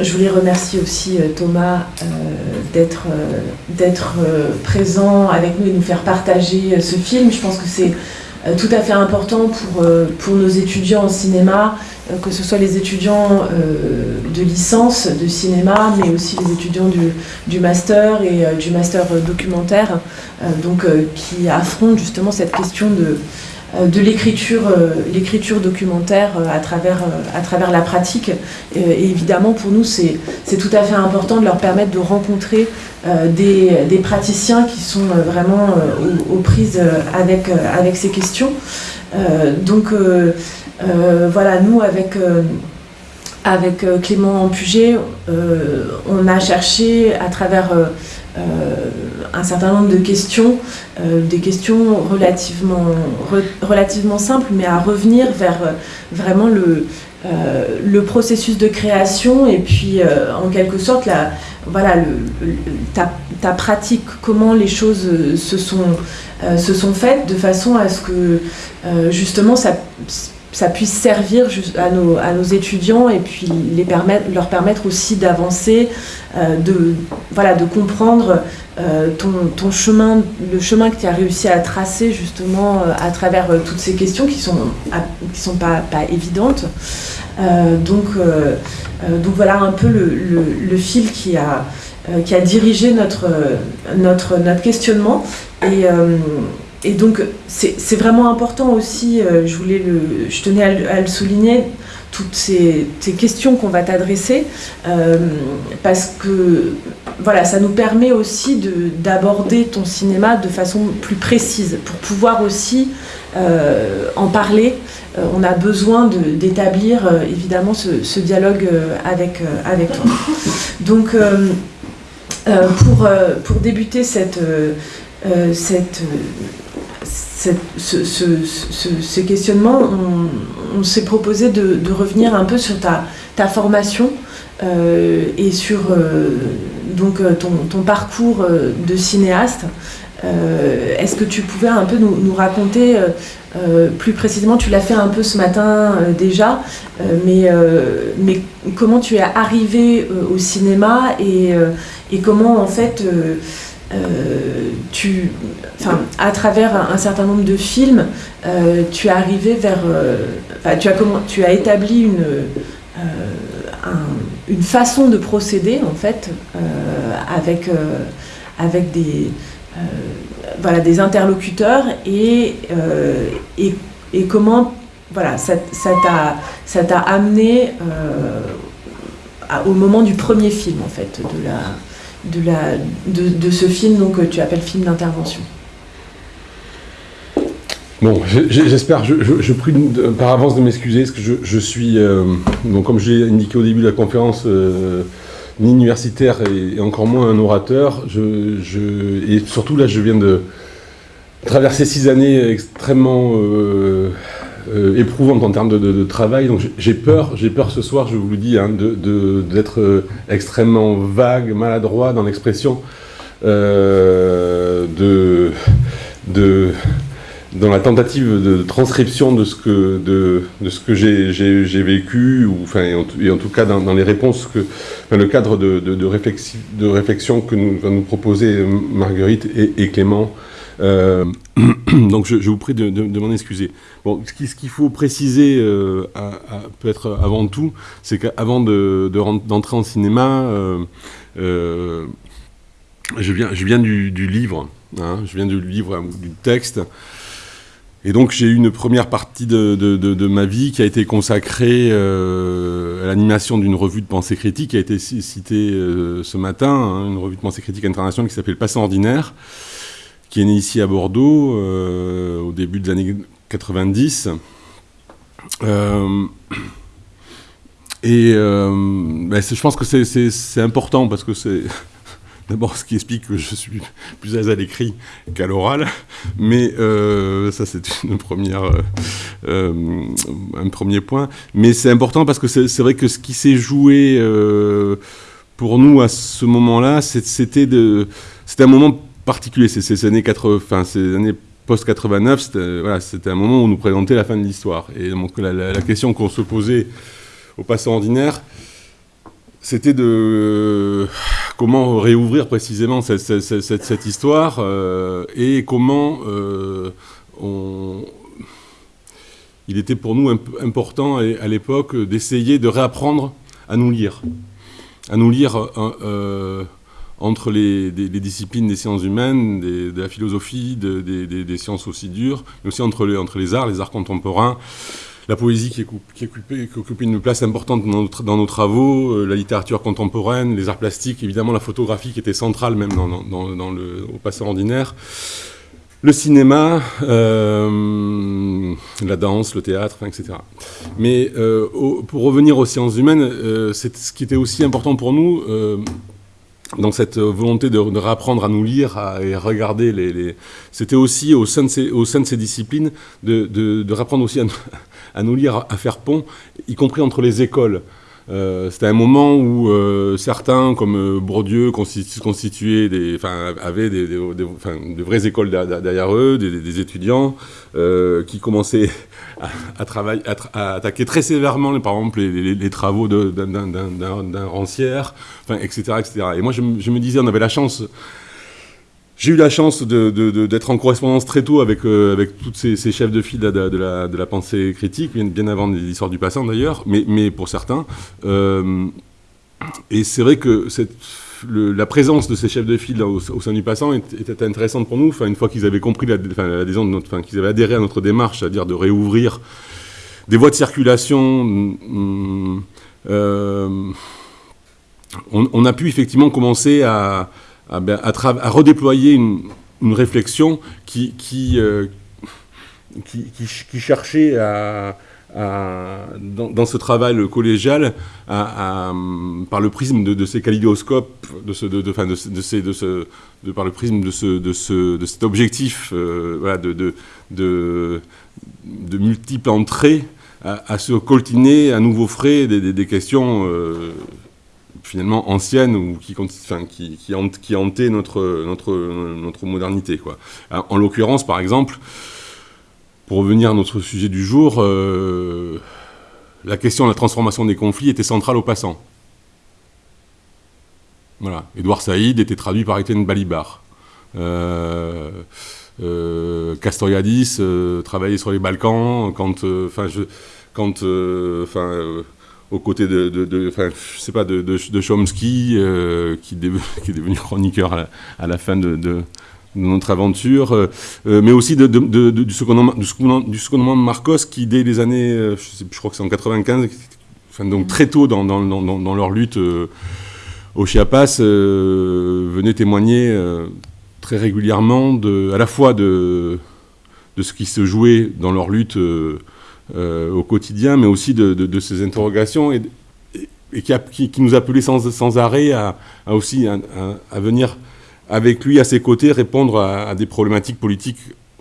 Je voulais remercier aussi euh, Thomas euh, d'être euh, présent avec nous et nous faire partager ce film. Je pense que c'est tout à fait important pour, nos étudiants en cinéma, que ce soit les étudiants de licence de cinéma, mais aussi les étudiants du, du master et du master documentaire, donc, qui affrontent justement cette question de de l'écriture euh, l'écriture documentaire euh, à travers, à travers la pratique. Et évidemment, pour nous, c'est tout à fait important de leur permettre de rencontrer des, praticiens qui sont vraiment aux, prises avec, avec ces questions. donc voilà, nous, avec avec Clément Puget, on a cherché à travers un certain nombre de questions, euh, des questions relativement, relativement simples, mais à revenir vers euh, vraiment le, euh, le processus de création et puis en quelque sorte la, voilà, ta, ta, pratique, comment les choses se sont, se sont faites de façon à ce que justement ça ça puisse servir à nos, à nos étudiants et puis les permettre, leur permettre aussi d'avancer, euh, de, voilà, de comprendre euh, ton, ton, chemin, le chemin que tu as réussi à tracer justement euh, à travers toutes ces questions qui sont, qui sont pas, pas évidentes. donc, donc voilà un peu le, le, fil qui a, qui a dirigé notre, notre, notre questionnement. Et donc, c'est vraiment important aussi, euh, je, tenais à, le souligner, toutes ces, questions qu'on va t'adresser, euh, parce que voilà, ça nous permet aussi d'aborder ton cinéma de façon plus précise, pour pouvoir aussi euh, en parler. on a besoin d'établir évidemment ce, dialogue avec, avec toi. Donc, pour, pour débuter cette, cette ce, questionnement, on, s'est proposé de, revenir un peu sur ta, formation euh, et sur euh, donc, euh, ton, parcours de cinéaste. Est-ce que tu pouvais un peu nous, raconter plus précisément, tu l'as fait un peu ce matin déjà, mais, mais comment tu es arrivé au cinéma et, comment en fait tu, enfin, à travers un, certain nombre de films, euh, tu es arrivé vers, euh, tu, as comment, tu as établi une, une façon de procéder en fait avec, avec des, voilà, des interlocuteurs et, et, et, comment voilà, ça t'a amené au moment du premier film en fait de la de, la, de, ce film donc, que tu appelles film d'intervention Bon, j'espère, je, je, prie par avance de m'excuser, parce que je, suis, euh, donc comme je l'ai indiqué au début de la conférence, euh, ni universitaire et, encore moins un orateur. Je, et surtout là, je viens de traverser six années extrêmement euh, euh, éprouvante en termes de, travail. Donc j'ai peur, j'ai peur ce soir, je vous le dis, hein, d'être euh, extrêmement vague, maladroit dans l'expression euh, de, de, dans la tentative de transcription de ce que, de, ce que j'ai vécu, ou, enfin, et en, tout cas dans, les réponses, que, le cadre de, de, de réflexion que nous, va nous proposer Marguerite et, Clément donc je, vous prie de, m'en excuser. Bon, ce qu'il faut préciser, euh, peut-être avant tout, c'est qu'avant d'entrer en cinéma, euh, je viens, du, livre, je viens du livre, du texte, et donc j'ai eu une première partie de, ma vie qui a été consacrée à l'animation d'une revue de pensée critique qui a été citée ce matin, hein, une revue de pensée critique internationale qui s'appelle Passant ordinaire, qui est né ici à Bordeaux euh, au début des années 90. Euh, et euh, ben, je pense que c'est important parce que c'est d'abord ce qui explique que je suis plus à l'écrit qu'à l'oral, mais ça c'est un premier point. Mais c'est important parce que c'est vrai que ce qui s'est joué pour nous à ce moment-là, c'était un moment particulier. C'est ces années 80, ces années post-89, c'était un moment où on nous présentait la fin de l'histoire. Et donc la, question qu'on se posait au passant ordinaire, c'était de comment réouvrir précisément cette, histoire et comment on, il était pour nous important à l'époque d'essayer de réapprendre à nous lire, à nous lire euh, entre les, disciplines des sciences humaines, de la philosophie, des, sciences aussi dures, mais aussi entre les, arts, les arts contemporains, la poésie qui, occupe, une place importante dans nos, travaux, euh, la littérature contemporaine, les arts plastiques, évidemment la photographie qui était centrale même dans, le, au passé ordinaire le cinéma, euh, la danse, le théâtre, etc. Mais euh, pour revenir aux sciences humaines, euh, ce qui était aussi important pour nous, dans cette volonté de, de, réapprendre à nous lire et regarder les... C'était aussi au sein, de ces, au sein de ces disciplines de, de, réapprendre aussi à, nous lire, à faire pont, y compris entre les écoles. Euh, c'était un moment où euh, certains, comme euh, Bourdieu, constituaient des, avaient des, de vraies écoles derrière eux, des, étudiants qui commençaient à, travailler, à, attaquer très sévèrement, par exemple, les, travaux d'un rancière, etc., etc. Et moi, je, me disais, on avait la chance j'ai eu la chance d'être en correspondance très tôt avec, euh, tous ces, chefs de file de, la, pensée critique, bien, avant l'histoire du passant d'ailleurs, mais, pour certains. Euh, et c'est vrai que la présence de ces chefs de file au, sein du passant était intéressante pour nous, une fois qu'ils avaient compris l'adhésion qu'ils avaient adhéré à notre démarche, c'est-à-dire de réouvrir des voies de circulation. Euh, on, a pu effectivement commencer à, à, ben, à, redéployer une, réflexion qui, euh, cherchait dans, ce travail collégial, par le prisme de, ces kaléidoscopes, de par le prisme de, ce, de, ce, de cet objectif euh, de, de, de, multiples entrées, à, se coltiner à nouveau frais des, des, questions euh, finalement ancienne ou qui, enfin, qui, qui, qui hantait notre, notre, notre modernité. Quoi. En l'occurrence, par exemple, pour revenir à notre sujet du jour, euh, la question de la transformation des conflits était centrale au passant. Voilà. Édouard Saïd était traduit par Étienne Balibar. Euh, euh, Castoriadis travaillait sur les Balkans quand, enfin aux côtés de, de, je sais pas, de, de, Chomsky, euh, qui, est devenu chroniqueur à la, fin de, notre aventure, euh, euh, mais aussi secondement, du, secondement, de Marcos, qui dès les années, je, crois que c'est en 95, enfin, donc très tôt dans, dans, dans, leur lutte au Chiapas, venait témoigner très régulièrement de, à la fois de, de ce qui se jouait dans leur lutte au quotidien, mais aussi de, ces interrogations et, et qui, qui, nous appelait sans, sans arrêt à, aussi à, venir avec lui à ses côtés répondre à, des problématiques politiques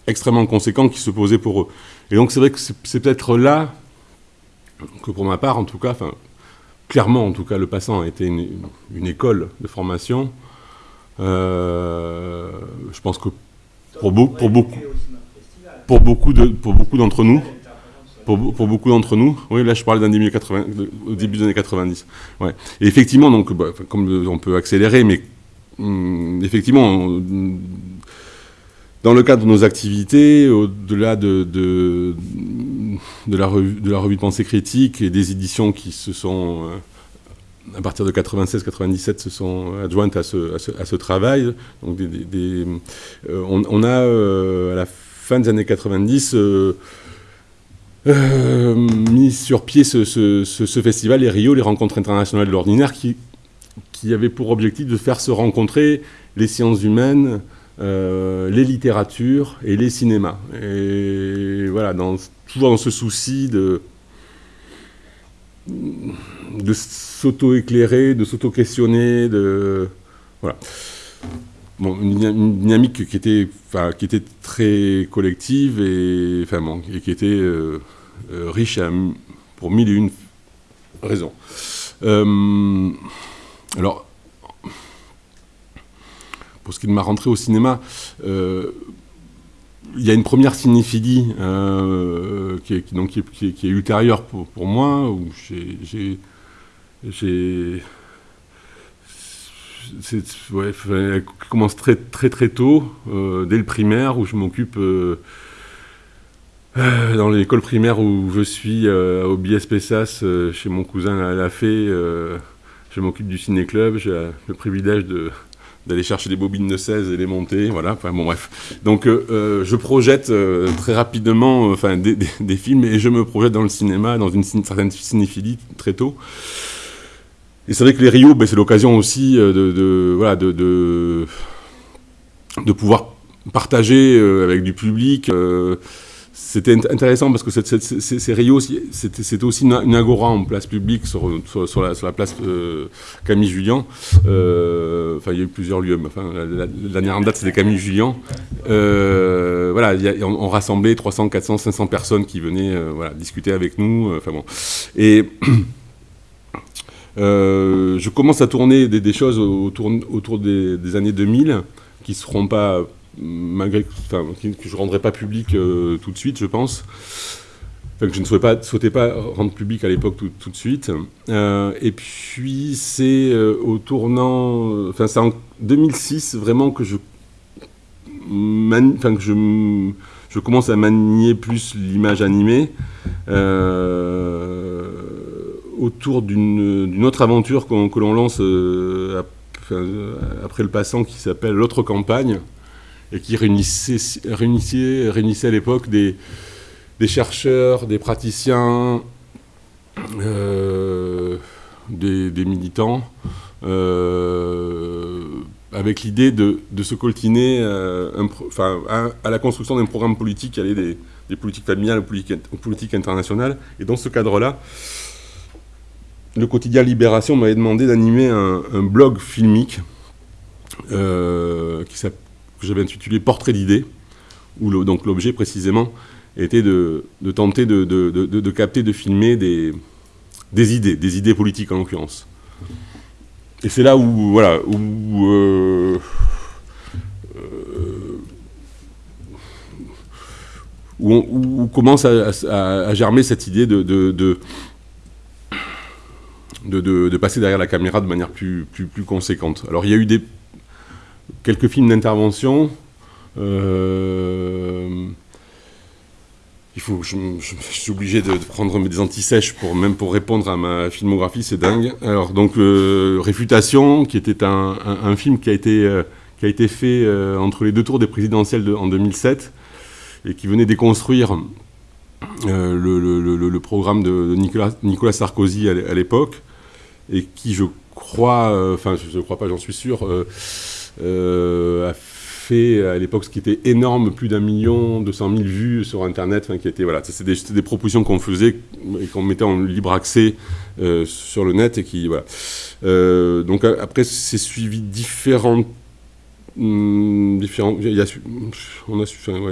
extrêmement conséquentes qui se posaient pour eux. Et donc c'est vrai que c'est peut-être là que pour ma part, en tout cas, enfin, clairement en tout cas, le passant a été une, une école de formation. Euh, je pense que pour, pour beaucoup, pour beaucoup de, pour beaucoup d'entre nous, pour, beaucoup d'entre nous. Oui, là, je parle d'un début, au début des années 90. Ouais. Et effectivement, donc, bah, comme on peut accélérer, mais hum, effectivement, dans le cadre de nos activités, au-delà de, de, la revue, de la revue pensée critique et des éditions qui se sont, euh, à partir de 96-97, se sont adjointes à ce, à ce, travail, donc des, euh, on, a, euh, à la fin des années 90, euh, mis sur pied ce, festival, les Rio, les rencontres internationales de l'ordinaire, qui, qui avait pour objectif de faire se rencontrer les sciences humaines, euh, les littératures et les cinémas. Et voilà, toujours dans ce souci de, de s'auto-éclairer, de s'auto-questionner, de... Voilà une, dynamique qui était, très collective et, qui était euh, euh, riche pour mille et une raisons. Euh, alors, pour ce qui est de ma rentrée au cinéma, il y a une première cinéphilie qui, est, ultérieure pour, moi, où elle commence très très très tôt, dès le primaire, où je m'occupe dans l'école primaire où je suis au BSP SAS chez mon cousin à la Fée. je m'occupe du ciné-club, j'ai le privilège d'aller chercher des bobines de 16 et les monter, voilà, enfin bon bref. Donc euh, euh, je projette euh, très rapidement des, films et je me projette dans le cinéma, dans une certaine cinéphilie très tôt. Et c'est vrai que les Rio, ben, c'est l'occasion aussi de, voilà, de, pouvoir partager avec du public c'était intéressant parce que ces Rio, c'était aussi une, agora en place publique sur, la, place euh, Camille Julien. Euh, enfin, il y a eu plusieurs lieux, mais enfin, la, dernière date, c'était Camille Julien. Euh, voilà, on, rassemblait 300, 400, 500 personnes qui venaient discuter avec nous. Enfin bon. Et. je commence à tourner des, choses autour, des, années 2000 qui seront pas malgré que, je ne rendrai pas public euh, tout de suite, je pense. Que je ne souhaitais pas, rendre public à l'époque tout, de suite. Euh, et puis, c'est euh, au tournant. Enfin, c'est en 2006 vraiment que je. Que je commence à manier plus l'image animée. Autour d'une autre aventure que l'on lance après le passant qui s'appelle L'autre campagne, et qui réunissait, réunissait, réunissait à l'époque des, chercheurs, des praticiens, euh, des, militants, euh, avec l'idée de, se coltiner euh, à, la construction d'un programme politique allait des, des politiques familiales aux aux politiques internationales. Et dans ce cadre-là, le quotidien Libération m'avait demandé d'animer un, blog filmique s'appelle que j'avais intitulé Portrait d'idées, où donc l'objet précisément était de, tenter de, capter, de filmer des, idées, des idées politiques en l'occurrence. Et c'est là où, voilà, où, euh, euh, commence à, germer cette idée de, passer derrière la caméra de manière plus, plus, conséquente. Alors il y a eu des quelques films d'intervention. Euh, il faut, je, suis obligé de, prendre des antisèches pour même pour répondre à ma filmographie, c'est dingue. Alors donc euh, Réfutation, qui était un, film qui a été euh, qui a été fait entre les deux tours des présidentielles de, en 2007 et qui venait déconstruire le, programme de, Nicolas, Nicolas Sarkozy à l'époque et qui je crois, enfin je ne crois pas, j'en suis sûr euh, a fait à l'époque ce qui était énorme, plus d'un million, 200 000 vues sur Internet, qui était, voilà, c'est des, propositions qu'on faisait et qu'on mettait en libre accès euh, sur le net et qui, voilà. Euh, donc après, c'est suivi différentes hmm, différents, il y a, on a,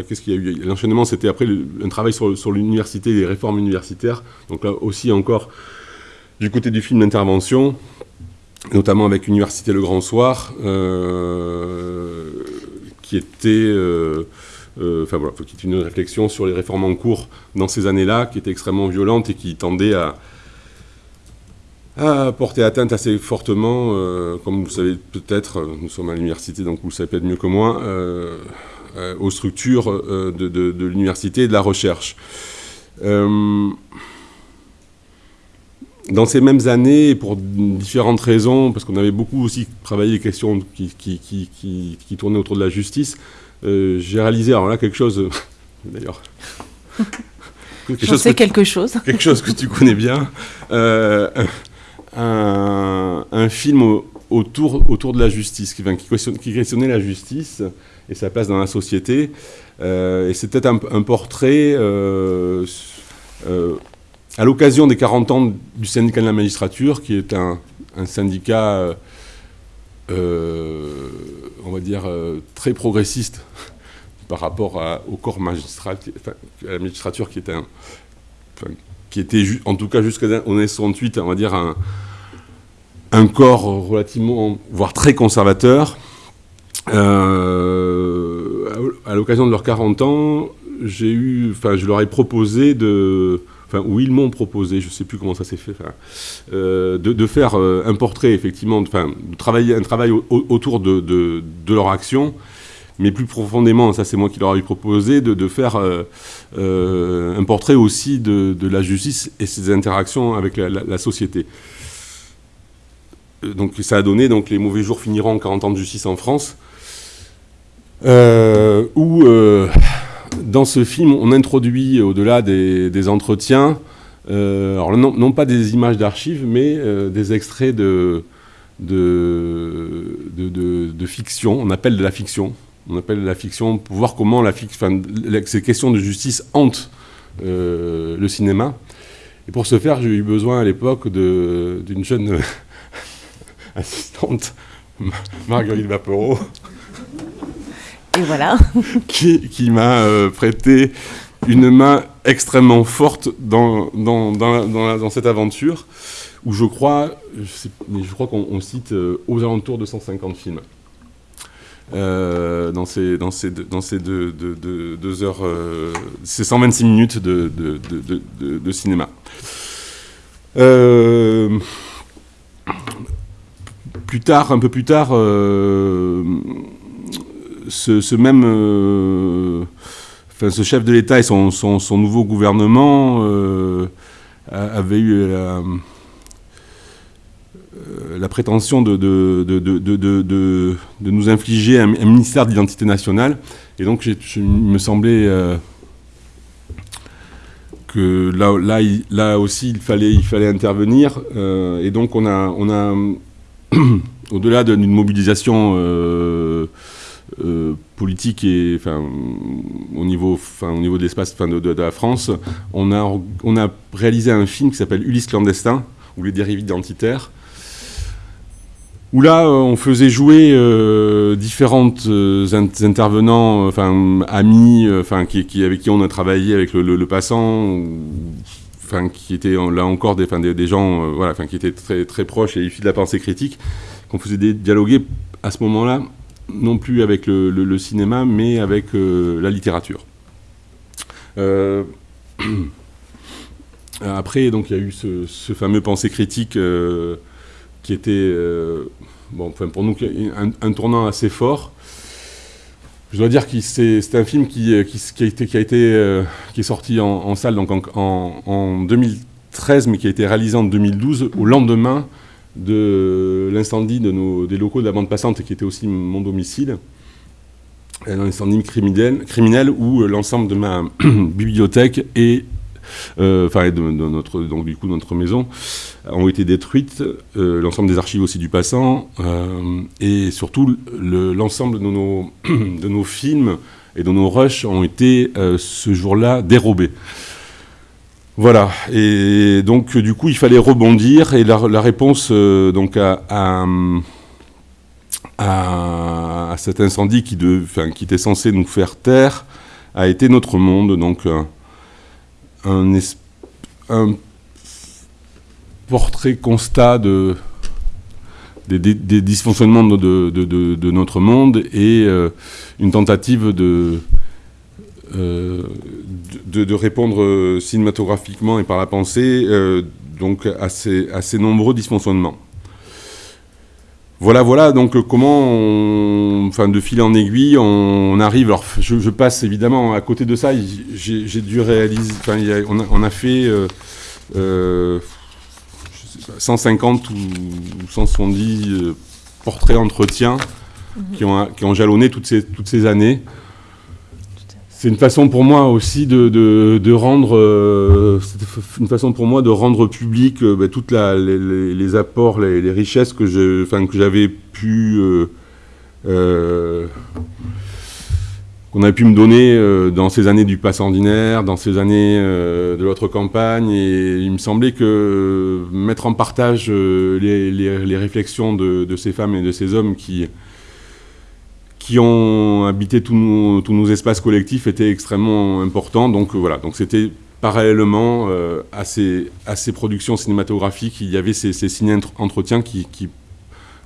qu'est-ce qu'il y a eu? L'enchaînement, c'était après un travail sur, sur l'université, les réformes universitaires. Donc là aussi encore, du côté du film d'intervention, notamment avec l'Université Le Grand Soir, euh, qui était... Euh, euh, enfin voilà, qui est une réflexion sur les réformes en cours dans ces années-là, qui était extrêmement violente et qui tendait à, porter atteinte assez fortement, comme vous le savez peut-être, nous sommes à l'université, donc vous le savez peut-être mieux que moi, aux structures de l'université et de la recherche dans ces mêmes années, pour différentes raisons, parce qu'on avait beaucoup aussi travaillé les questions qui, qui, qui, qui tournaient autour de la justice, euh, j'ai réalisé, alors là, quelque chose, d'ailleurs... J'en sais quelque chose. Quelque chose que tu connais bien. Euh, un, un, film autour, autour de la justice, qui, qui, questionnait la justice et sa place dans la société. Euh, et c'était un, un, portrait à l'occasion des 40 ans du syndicat de la magistrature, qui est un, syndicat, euh, euh, on va dire, euh, très progressiste par rapport au corps magistral, à la magistrature qui qui était en tout cas jusqu'en 1968, on va dire, un, un, corps relativement, voire très conservateur. à l'occasion de leurs 40 ans, j'ai eu, enfin, je leur ai proposé de où ils m'ont proposé, je ne sais plus comment ça s'est fait, euh, de, faire euh, un portrait, effectivement, enfin, de travailler un travail autour de, leur action, mais plus profondément, ça c'est moi qui leur ai proposé, de, faire un portrait aussi de, la justice et ses interactions avec la, société. Donc ça a donné donc les mauvais jours finiront en 40 ans de justice en France, où dans ce film, on introduit, au-delà des, entretiens, euh, non, pas des images d'archives, mais euh, des extraits de, fiction. On appelle de la fiction. On appelle de la fiction pour voir comment ces questions de justice hantent euh, le cinéma. Et pour ce faire, j'ai eu besoin à l'époque d'une jeune assistante, Marguerite Vapereau, qui, m'a euh, prêté une main extrêmement forte dans, dans, dans, cette aventure, où je crois, je, crois qu'on cite euh, aux alentours de 150 films. Euh, dans ces, dans ces, dans ces deux, deux, heures, ces 126 minutes de, de cinéma. plus tard, un peu plus tard, ce, même, euh, enfin, ce chef de l'État et son, nouveau gouvernement euh, avaient eu la, euh, prétention de, de, nous infliger un, ministère d'identité nationale. Et donc, il me semblait que là, là, là, aussi, il fallait, il fallait intervenir. et donc, on a, on a au-delà d'une mobilisation euh, politique et enfin, au niveau, enfin, au niveau de l'espace de, de, la France, on a, on a réalisé un film qui s'appelle Ulysse clandestin, ou les dérives identitaires, où là, euh, on faisait jouer euh, différentes intervenants, enfin amis, enfin qui, avec qui on a travaillé avec le, passant, enfin qui étaient là encore des, des, des gens, voilà, enfin qui étaient très très proches et issus de la pensée critique, qu'on faisait dialoguer à ce moment-là non plus avec le, cinéma, mais avec euh, la littérature. Euh, après, donc, il y a eu ce, fameux pensée critique euh, qui était, enfin, pour nous, un, tournant assez fort. Je dois dire que c'est un film qui, a été, qui, est sorti en, salle donc en, 2013, mais qui a été réalisé en 2012, au lendemain de l'incendie de des locaux de la bande passante qui était aussi mon domicile, un incendie criminel, criminel où euh, l'ensemble de ma bibliothèque et euh, enfin de, notre donc du coup notre maison ont été détruites, euh, l'ensemble des archives aussi du passant et surtout l'ensemble de nos de nos films et de nos rushs ont été ce jour-là dérobés. Voilà, et donc du coup il fallait rebondir, et la, réponse euh, donc à, cet incendie qui, de, qui, était censé nous faire taire a été notre monde, donc un, portrait constat de, des, dysfonctionnements de, de, notre monde et euh, une tentative de euh, de, répondre euh, cinématographiquement et par la pensée euh, donc à ces, nombreux dysfonctionnements. Voilà, voilà, donc comment, enfin, de fil en aiguille, on, arrive. Alors, je, passe évidemment à côté de ça. J'ai dû réaliser, enfin, on, a, fait 150 ou 170 portraits entretiens mhm. qui, ont, qui ont jalonné toutes ces, toutes ces années c'est une façon pour moi aussi de, rendre, euh, une façon pour moi de rendre public euh, bah, toutes les, apports, les, richesses que j'avais pu, euh, qu'on a pu me donner dans ces années du pass ordinaire, dans ces années de l'autre campagne, et il me semblait que mettre en partage les, réflexions de, ces femmes et de ces hommes qui qui ont habité tous nos, espaces collectifs était extrêmement important. Donc euh, voilà, donc c'était parallèlement euh, à, ces, productions cinématographiques, il y avait ces, ces ciné-entretiens qui,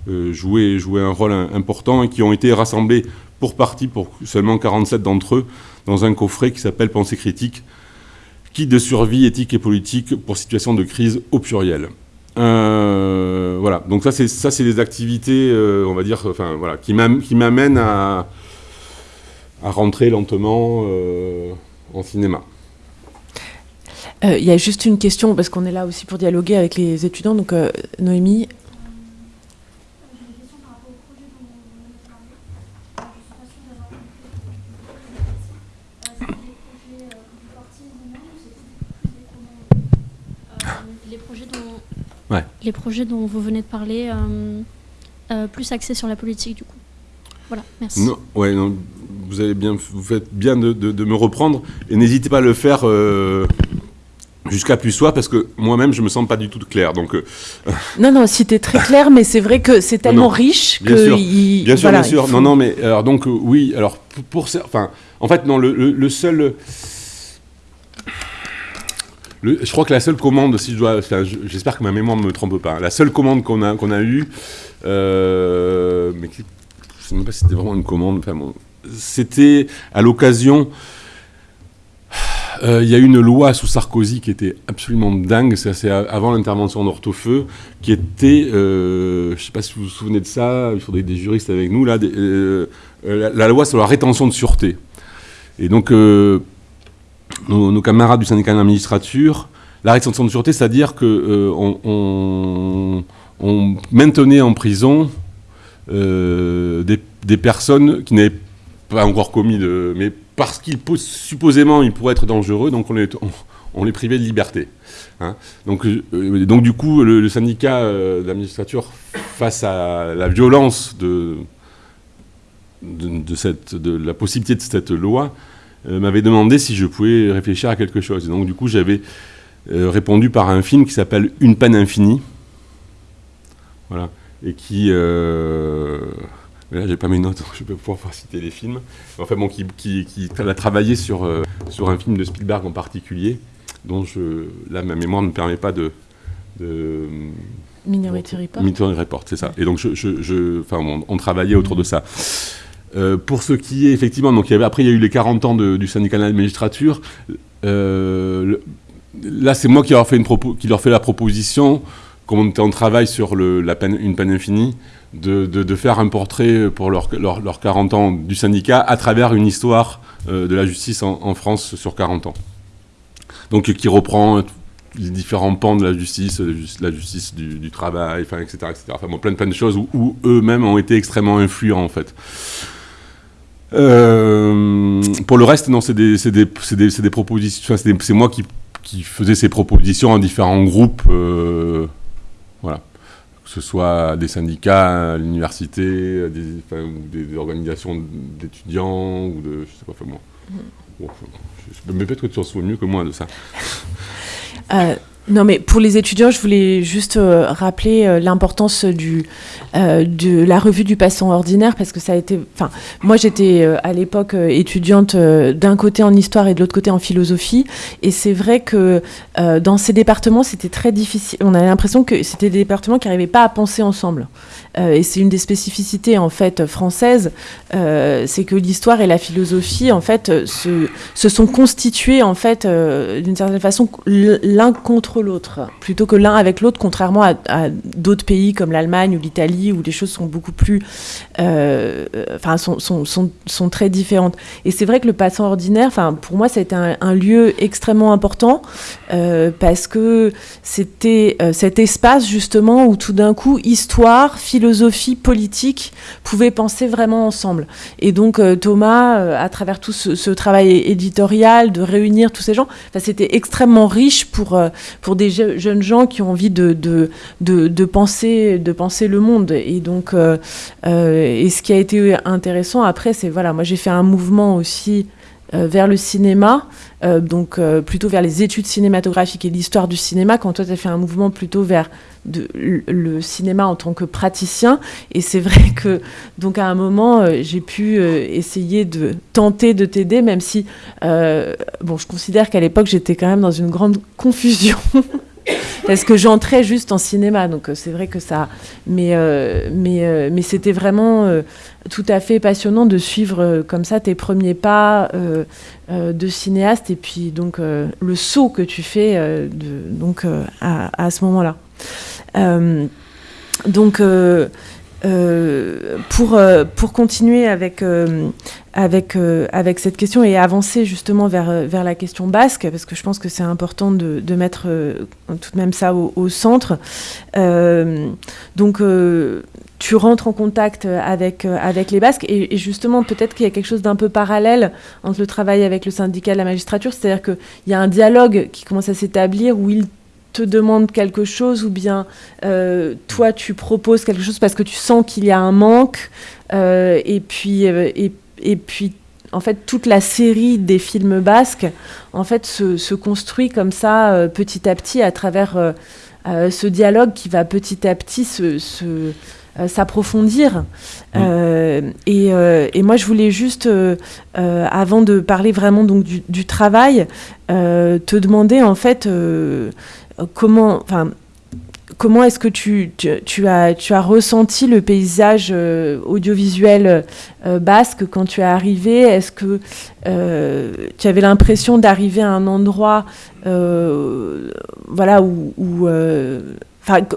euh, jouaient, jouaient, un rôle important et qui ont été rassemblés pour partie, pour seulement 47 d'entre eux, dans un coffret qui s'appelle Pensée critique, kit de survie éthique et politique pour situation de crise au pluriel. Euh, voilà, donc ça c'est ça c'est des activités, euh, on va dire, enfin voilà, qui m'amènent à, à rentrer lentement euh, en cinéma. Il y a juste une question parce qu'on est là aussi pour dialoguer avec les étudiants. Donc Noémie, les projets dont vous venez de parler, euh, euh, plus axés sur la politique du coup. Voilà, merci. Non, ouais, non, vous, avez bien, vous faites bien de, de, me reprendre et n'hésitez pas à le faire euh, jusqu'à plus soir parce que moi-même je me sens pas du tout clair. Donc, Non, non, si tu es très clair, mais c'est vrai que c'est tellement riche bien que. Sûr. bien sûr, bien sûr. Non, non, mais alors donc oui, alors pour, pour enfin, en fait, non, le, le seul je crois que la seule commande, si je dois, j'espère que ma mémoire ne me trompe pas, la seule commande qu'on a, eue, euh, mais je ne sais même pas si c'était vraiment une commande, c'était à l'occasion, euh, il y a une loi sous Sarkozy qui était absolument dingue, c'est avant l'intervention d'Hortefeux, qui était, euh, je ne sais pas si vous vous souvenez de ça, il faudrait des juristes avec nous, là, la, la, loi sur la rétention de sûreté. Et donc, nos, camarades du syndicat de la magistrature, la rétention de sûreté, c'est-à-dire qu'on euh, on, maintenait en prison euh, des, personnes qui n'avaient pas encore commis de... mais parce qu'ils supposément ils pourraient être dangereux, donc on les, on, les privait de liberté. Hein. Donc, euh, donc du coup, le, syndicat de la magistrature, face à la violence de, de, cette, de la possibilité de cette loi, m'avait demandé si je pouvais réfléchir à quelque chose. Et donc, du coup, j'avais euh, répondu par un film qui s'appelle Une peine infinie. Voilà. Et qui. Euh, là, j'ai pas mes notes, donc je peux pouvoir citer les films. Enfin, bon, qui, qui, qui a travaillé sur, sur un film de Spielberg en particulier, dont je, là, ma mémoire ne me permet pas de. de Minority Report. Minority Report, c'est ça. Et donc, je, je, enfin, on, travaillait autour de ça. Euh, pour ce qui est effectivement, donc après il y a eu les 40 ans du syndicat de la magistrature. Euh, là, c'est moi qui leur, fait une qui leur fait la proposition, comme on était en travail sur une peine infinie, de, faire un portrait pour leurs leur, 40 ans du syndicat à travers une histoire euh, de la justice en, France sur 40 ans. Donc qui reprend les différents pans de la justice, la justice du, travail, etc., etc. Enfin, plein, de choses où eux-mêmes ont été extrêmement influents, en fait. Euh, pour le reste, non, c'est des, des, des, des, propositions. c'est moi qui, qui, faisais ces propositions en différents groupes. Euh, voilà. Que ce soit des syndicats à l'université, des, des, organisations d'étudiants, ou de. Je sais pas, enfin, moi. Bon, je, me peut-être que tu en souviens mieux que moi de ça. Euh, non, mais pour les étudiants, je voulais juste euh, rappeler euh, l'importance du euh, de la revue du patient ordinaire parce que ça a été. Enfin, moi, j'étais à l'époque étudiante d'un côté en histoire et de l'autre côté en philosophie, et c'est vrai que dans ces départements, c'était très difficile. On avait l'impression que c'était des départements qui n'arrivaient pas à penser ensemble. et c'est une des spécificités en fait françaises, c'est que l'histoire et la philosophie en fait se, sont constitués en fait d'une certaine façon l'un contre l'autre, plutôt que l'un avec l'autre, contrairement à, d'autres pays comme l'Allemagne ou l'Italie, où les choses sont beaucoup plus, euh, enfin, sont, sont, sont, très différentes. Et c'est vrai que le passant ordinaire, enfin, pour moi, ça a été un, lieu extrêmement important euh, parce que c'était euh, cet espace justement où tout d'un coup, histoire, philosophie, politique pouvaient penser vraiment ensemble. Et donc Thomas, à travers tout ce, travail éditorial, de réunir tous ces gens, c'était extrêmement riche pour des jeunes gens qui ont envie de, de, de, penser, de penser le monde. Et donc, euh, euh, et ce qui a été intéressant après, c'est voilà, moi j'ai fait un mouvement aussi vers le cinéma, donc plutôt vers les études cinématographiques et l'histoire du cinéma, quand toi tu as fait un mouvement plutôt vers le cinéma en tant que praticien. Et c'est vrai que, donc à un moment, j'ai pu essayer de tenter de t'aider, même si, bon, je considère qu'à l'époque, j'étais quand même dans une grande confusion parce que j'entrais juste en cinéma, donc c'est vrai que ça. Mais, mais, mais c'était vraiment tout à fait passionnant de suivre comme ça tes premiers pas de cinéaste et puis donc le saut que tu fais donc à, à, ce moment-là. donc euh, pour, euh, pour continuer avec, euh, avec, avec cette question et avancer justement vers, vers la question basque, parce que je pense que c'est important de, de mettre tout de même ça au, centre. donc, tu rentres en contact avec, avec les Basques et, justement, peut-être qu'il y a quelque chose d'un peu parallèle entre le travail avec le syndicat de la magistrature, c'est-à-dire qu'il y a un dialogue qui commence à s'établir où ils te demande quelque chose ou bien euh, toi tu proposes quelque chose parce que tu sens qu'il y a un manque euh, et puis euh, et, puis en fait toute la série des films basques en fait se, construit comme ça petit à petit à travers ce dialogue qui va petit à petit se, s'approfondir. et, et, moi, je voulais juste, avant de parler vraiment donc du, du travail, te demander en fait comment, enfin, comment est-ce que tu, as ressenti le paysage euh, audiovisuel euh, basque quand tu es arrivé? Est-ce que euh, tu avais l'impression d'arriver à un endroit voilà, où,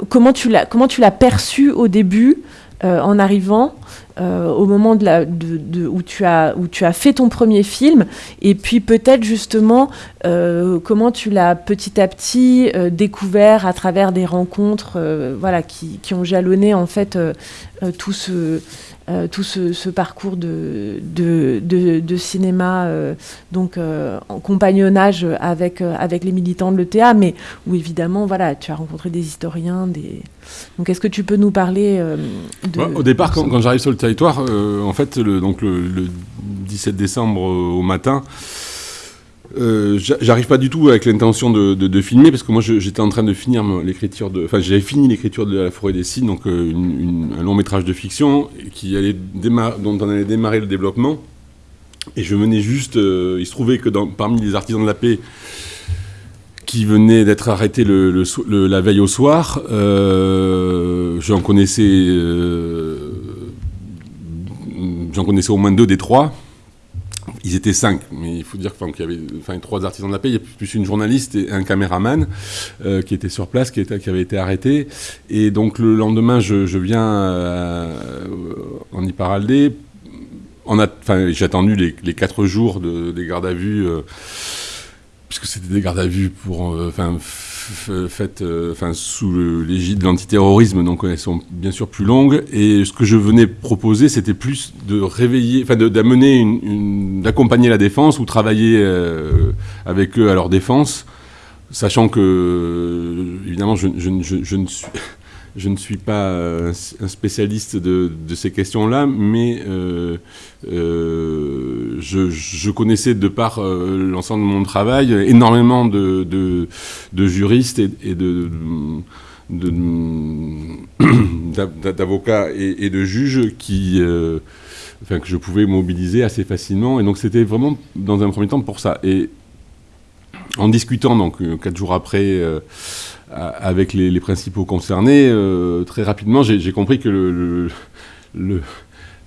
comment tu l'as perçu au début en arrivant? Euh, au moment de la, où, tu as, où tu as fait ton premier film, et puis peut-être justement euh, comment tu l'as petit à petit euh, découvert à travers des rencontres voilà, qui, qui, ont jalonné en fait tout ce tout ce, parcours de, de, cinéma, euh, donc euh, en compagnonnage avec, avec les militants de l'ETA, mais où évidemment, voilà, tu as rencontré des historiens, des... Donc, est-ce que tu peux nous parler de... Au départ, quand, j'arrive sur le territoire, en fait, le, donc le, le 17 décembre au matin, euh, j'arrive pas du tout avec l'intention de, filmer parce que moi j'étais en train de finir l'écriture de, enfin j'avais fini l'écriture de La Forêt des Cygnes, donc euh, un long métrage de fiction qui allait dont on allait démarrer le développement. Et je venais juste, euh, il se trouvait que parmi les artisans de la paix qui venaient d'être arrêtés le, la veille au soir, j'en connaissais, j'en connaissais au moins deux des trois. Ils étaient cinq, mais il faut dire qu'il y avait enfin, trois artisans de la paix, il y a plus une journaliste et un caméraman euh, qui était sur place, qui, était, qui avait été arrêté. Et donc le lendemain, je, viens euh, en Iparaldé. J'ai attendu les, quatre jours de, des gardes à vue, euh, puisque c'était des gardes à vue pour, enfin, faites euh, enfin, sous l'égide de l'antiterrorisme, donc elles sont bien sûr plus longues. Et ce que je venais proposer, c'était plus de réveiller, enfin d'amener, une, d'accompagner la défense ou travailler euh, avec eux à leur défense, sachant que, évidemment, je, je ne suis je ne suis pas euh, un spécialiste de, ces questions-là, mais euh, euh, je, connaissais de par l'ensemble de mon travail énormément de, juristes et, d'avocats et, de juges qui, enfin, que je pouvais mobiliser assez facilement. Et donc c'était vraiment dans un premier temps pour ça. Et en discutant, donc quatre jours après, avec les, principaux concernés, euh, très rapidement, j'ai compris que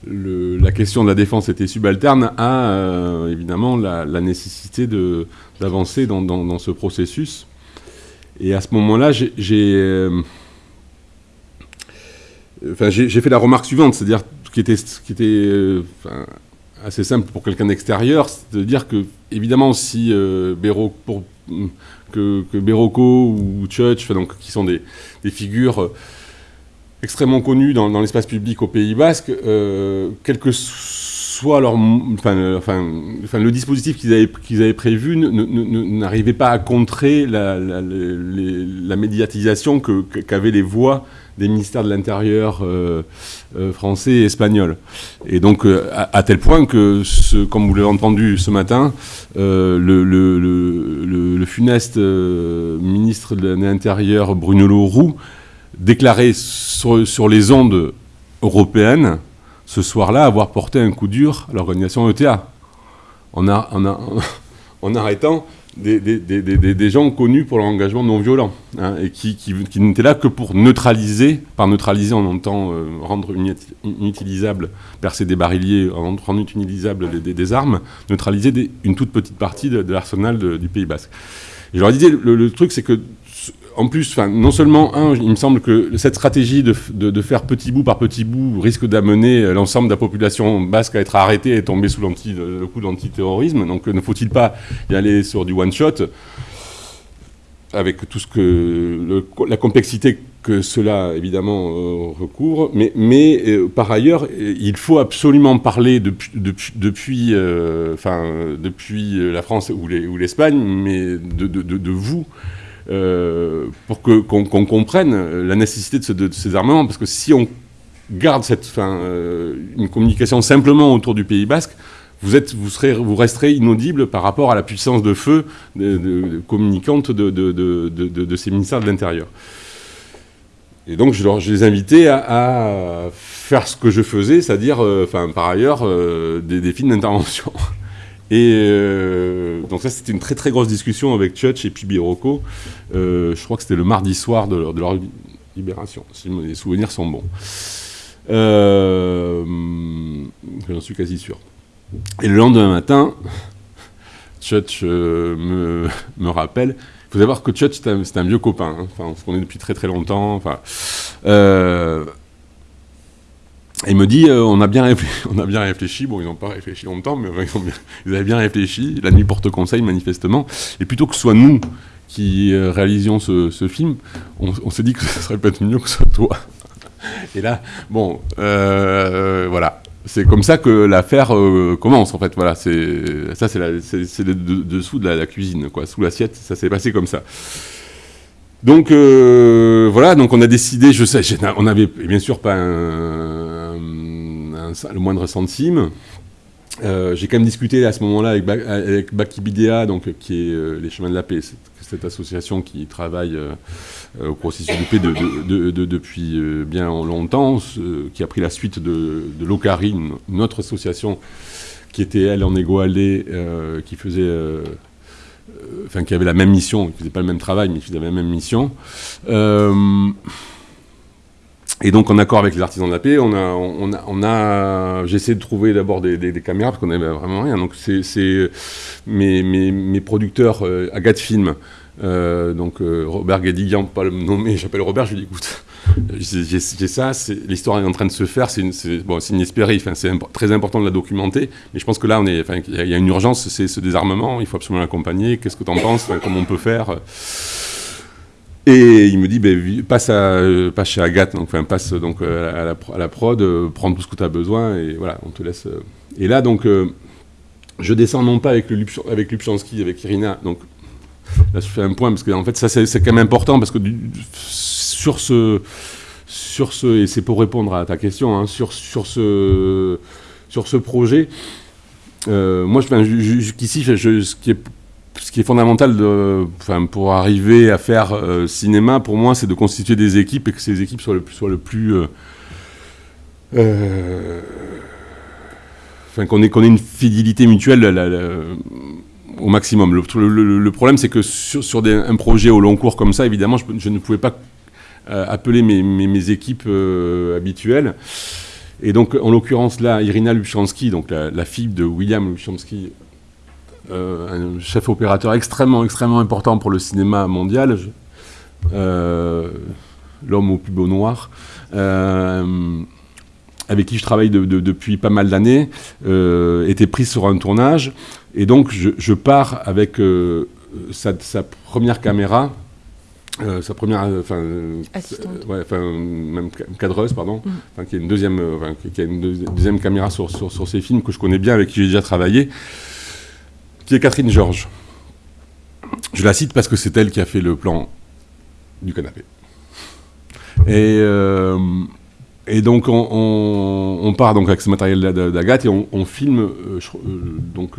la question de la défense était subalterne à, euh, évidemment, la, nécessité d'avancer dans, ce processus. Et à ce moment-là, j'ai euh, fait la remarque suivante, c'est-à-dire qui était, qui était assez simple pour quelqu'un d'extérieur, c'est de dire que, évidemment, si Béraud, pour, que, que ou Church, donc, qui sont des, figures euh, extrêmement connues dans, l'espace public au Pays Basque, euh, quel que soit leur, enfin, enfin, enfin, le dispositif qu'ils avaient, qu'ils avaient prévu n'arrivait pas à contrer la, la, médiatisation qu'avaient les voix des ministères de l'Intérieur euh, euh, français et espagnol. Et donc, euh, à, tel point que, comme vous l'avez entendu ce matin, le, funeste ministre de l'Intérieur, Bruno Roux, déclarait sur, les ondes européennes, ce soir-là, avoir porté un coup dur à l'organisation ETA. A, a, en arrêtant des, gens connus pour leur engagement non violent, hein, et qui, n'étaient là que pour neutraliser, par neutraliser on entend euh, rendre inutilisable, percer des barilliers, rendre inutilisables des, armes, neutraliser une toute petite partie de, l'arsenal du Pays Basque. Et je leur disais, le truc c'est que en plus, non seulement, un, il me semble que cette stratégie de, faire petit bout par petit bout risque d'amener euh, l'ensemble de la population basque à être arrêtée et tomber sous le coup d'antiterrorisme. Donc ne faut-il pas y aller sur du one-shot avec tout ce que la complexité que cela évidemment euh, recouvre, mais, euh, par ailleurs, il faut absolument parler depuis, depuis, la France ou l'Espagne, mais de, de vous euh, pour que, qu'on, comprenne la nécessité de, ces armements, parce que si on garde cette, euh, une communication simplement autour du Pays Basque, vous, êtes, vous, serez, vous resterez inaudible par rapport à la puissance de feu de, communicante de, ces ministères de l'Intérieur. Et donc je, les invitais à, faire ce que je faisais, c'est-à-dire, euh, par ailleurs, des, des films d'intervention. Et euh, donc ça, c'était une très très grosse discussion avec Church et puis Birocco. Euh, je crois que c'était le mardi soir de leur, libération, si mes souvenirs sont bons. Euh, J'en suis quasi sûr. Et le lendemain matin, Church me, me, rappelle. Il faut savoir que Church, c'est un, vieux copain. Hein. On se connaît depuis très très longtemps. Il me dit, euh, on, a bien réfléchi, on a bien réfléchi, bon, ils n'ont pas réfléchi longtemps, mais ils, avaient bien réfléchi, la nuit porte conseil, manifestement, et plutôt que ce soit nous qui euh, réalisions ce, film, on, s'est dit que ce serait peut-être mieux que ce soit toi. Et là, bon, euh, voilà. C'est comme ça que l'affaire commence, en fait. Voilà, ça, c'est le dessous de la, cuisine, quoi. Sous l'assiette, ça s'est passé comme ça. Donc voilà, donc on a décidé, je sais, on avait bien sûr pas un, le moindre centime. Euh, j'ai quand même discuté à ce moment-là avec, avec Bakibidea, donc, qui est euh, les Chemins de la Paix, cette, association qui travaille euh, au processus de paix de, depuis bien longtemps, qui a pris la suite de, de l'Ocari, une, autre association qui était, elle, en égoalé, qui faisait... Enfin, qui avait la même mission, qui ne faisait pas le même travail, mais qui faisait la même mission. Et donc, en accord avec les artisans de la paix, on a, on a, on a j'ai de trouver d'abord des, caméras parce qu'on n'avait vraiment rien. Donc, c'est mes, mes, mes, producteurs, euh, Agathe Film, euh, donc euh, Robert Guédiguian, pas le nommer, j'appelle Robert, je lui dis écoute, j'ai ça, l'histoire est en train de se faire, c'est bon, inespéré, enfin, c'est très important de la documenter, mais je pense que là, on est, il y a une urgence, c'est ce désarmement, il faut absolument l'accompagner, qu'est-ce que tu en penses, comment on peut faire? Et il me dit, ben, passe, à, euh, passe chez Agathe, donc, enfin, passe donc, euh, à, la, prod, euh, prends tout ce que tu as besoin, et voilà, on te laisse. Et là, donc, je descends non pas avec, le avec Lupchansky, avec Irina, donc là, je fais un point, parce que en fait, ça, c'est quand même important, parce que sur ce, sur ce, et c'est pour répondre à ta question, hein, sur, sur, ce, sur ce projet, moi, jusqu'ici, ce qui est ce qui est fondamental enfin, pour arriver à faire euh, cinéma, pour moi, c'est de constituer des équipes et que ces équipes soient le, soient le plus... Euh, euh, enfin, qu'on ait, ait, une fidélité mutuelle au maximum. Le, problème, c'est que sur, un projet au long cours comme ça, évidemment, je, ne pouvais pas appeler mes, mes, équipes habituelles. Et donc, en l'occurrence, là, Irina Luchansky, donc la, la, fille de William Luchansky, euh, un chef opérateur extrêmement, extrêmement important pour le cinéma mondial, euh, l'homme au plus beau noir, euh, avec qui je travaille depuis pas mal d'années, était pris sur un tournage. Et donc, je, pars avec sa, première caméra, sa première, enfin, ouais, même cadreuse, pardon, mm. qui a une deuxième, qui a une deuxième caméra sur, sur, sur, ces films que je connais bien, avec qui j'ai déjà travaillé Catherine Georges. Je la cite parce que c'est elle qui a fait le plan du canapé. Et, euh, donc on, part donc avec ce matériel d'Agathe et on, filme euh, euh, donc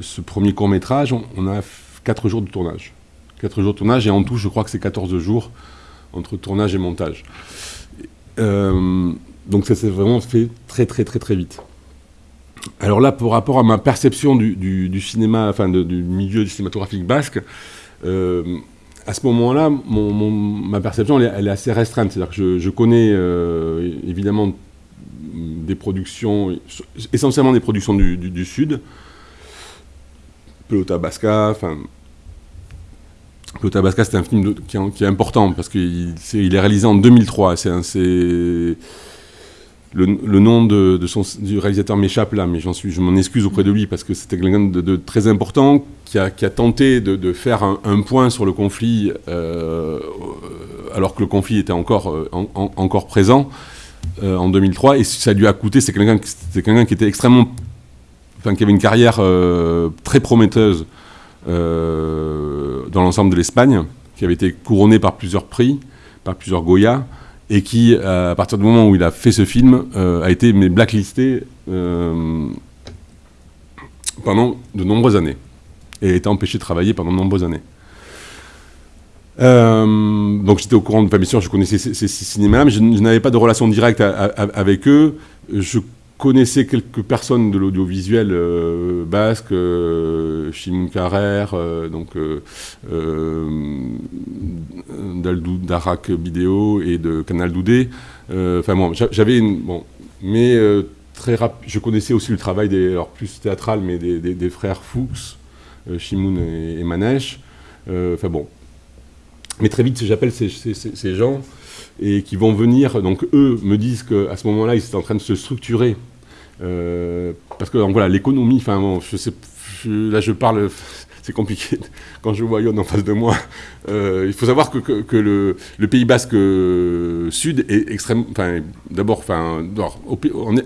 ce premier court métrage. On, a 4 jours de tournage. 4 jours de tournage et en tout je crois que c'est 14 jours entre tournage et montage. donc ça s'est vraiment fait très très très très vite. Alors là, par rapport à ma perception du, cinéma, enfin du milieu cinématographique basque, euh, à ce moment-là, ma perception, elle est, assez restreinte. C'est-à-dire que je, connais euh, évidemment des productions, essentiellement des productions du, Sud, Pelota Basca, enfin... C'est un film qui, est important parce qu'il est, réalisé en 2003. C'est le, nom de, son, du réalisateur m'échappe là, mais suis, je m'en excuse auprès de lui parce que c'était quelqu'un de, très important qui a, tenté de, faire un, point sur le conflit euh, alors que le conflit était encore, euh, encore présent euh, en 2003 et ça lui a coûté. C'est quelqu'un, quelqu'un qui était extrêmement, enfin qui avait une carrière très prometteuse dans l'ensemble de l'Espagne, qui avait été couronné par plusieurs prix, par plusieurs Goya et qui, euh, à partir du moment où il a fait ce film, euh, a été blacklisté euh, pendant de nombreuses années et a été empêché de travailler pendant de nombreuses années. donc j'étais au courant de pas bien sûr, je connaissais ces, cinémas, mais je, n'avais pas de relation directe avec eux. Connaissais quelques personnes de l'audiovisuel euh, basque, euh, Chimou Carrer, euh, donc d'Arak Vidéo et de Canal Doudé. Enfin bon, j'avais une bon, mais très rapide. Je connaissais aussi le travail des, alors plus théâtral, mais des, frères Fuchs, Chimoun et, et Manèche. Enfin bon, mais très vite j'appelle ces, ces, gens et qui vont venir, donc eux me disent qu'à ce moment-là, ils étaient en train de se structurer. Euh, parce que voilà, l'économie, enfin là je parle, c'est compliqué quand je vois Yon en face de moi. Euh, il faut savoir que, le, Pays Basque euh, Sud est extrêmement, enfin d'abord, en, en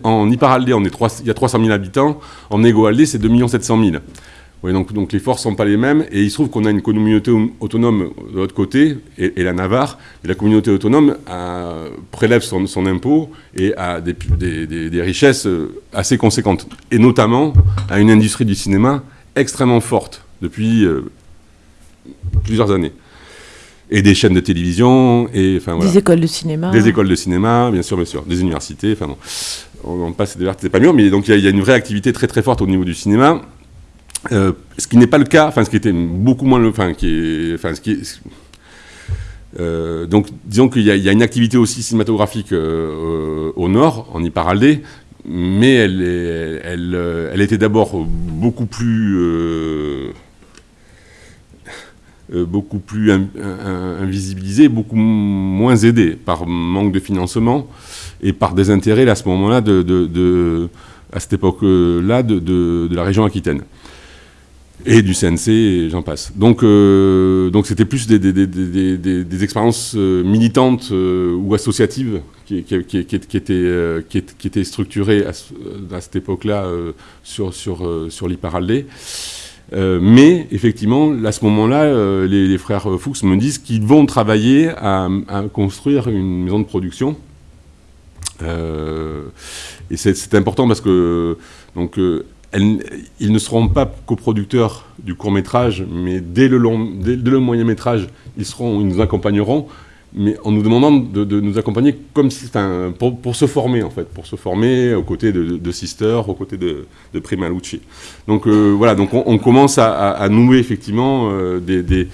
on est 3, il y a 300 000 habitants, en Égoaldé, c'est 2 700 000 donc, donc les forces ne sont pas les mêmes, et il se trouve qu'on a une communauté autonome de l'autre côté, et, la Navarre, et la communauté autonome prélève son, impôt et a des, des, richesses euh, assez conséquentes, et notamment a une industrie du cinéma extrêmement forte depuis euh, plusieurs années. Et des chaînes de télévision, et enfin Des écoles de cinéma. Des écoles de cinéma, bien sûr, bien sûr, des universités, enfin bon. On, passe des c'est pas mieux, mais donc il y, y, a une vraie activité très très forte au niveau du cinéma. Euh, ce qui n'est pas le cas, enfin ce qui était beaucoup moins le, enfin qui est, enfin ce qui est, euh, donc disons qu'il y, a une activité aussi cinématographique euh, au nord, en Iparaldé, mais elle, elle, elle, était d'abord beaucoup plus beaucoup plus invisibilisée, beaucoup moins aidée par manque de financement et par des intérêts à ce moment-là de, de, de, à cette époque-là de, la région aquitaine et du CNC, et j'en passe. Donc, euh, donc c'était plus des, expériences euh, militantes euh, ou associatives qui, étaient, qui, étaient structurées à, cette époque-là sur, sur, sur mais effectivement, à ce moment-là, les, les, frères Fuchs me disent qu'ils vont travailler à, à, construire une maison de production. et c'est important parce que donc, ils ne seront pas coproducteurs du court métrage, mais dès le, moyen métrage, ils, seront, ils nous accompagneront, mais en nous demandant de, nous accompagner comme si, pour, pour, se former en fait, pour se former aux côtés de, Sister, aux côtés de, de Prima Lucci. Donc euh, voilà, donc on, commence à, nouer effectivement euh, des, des,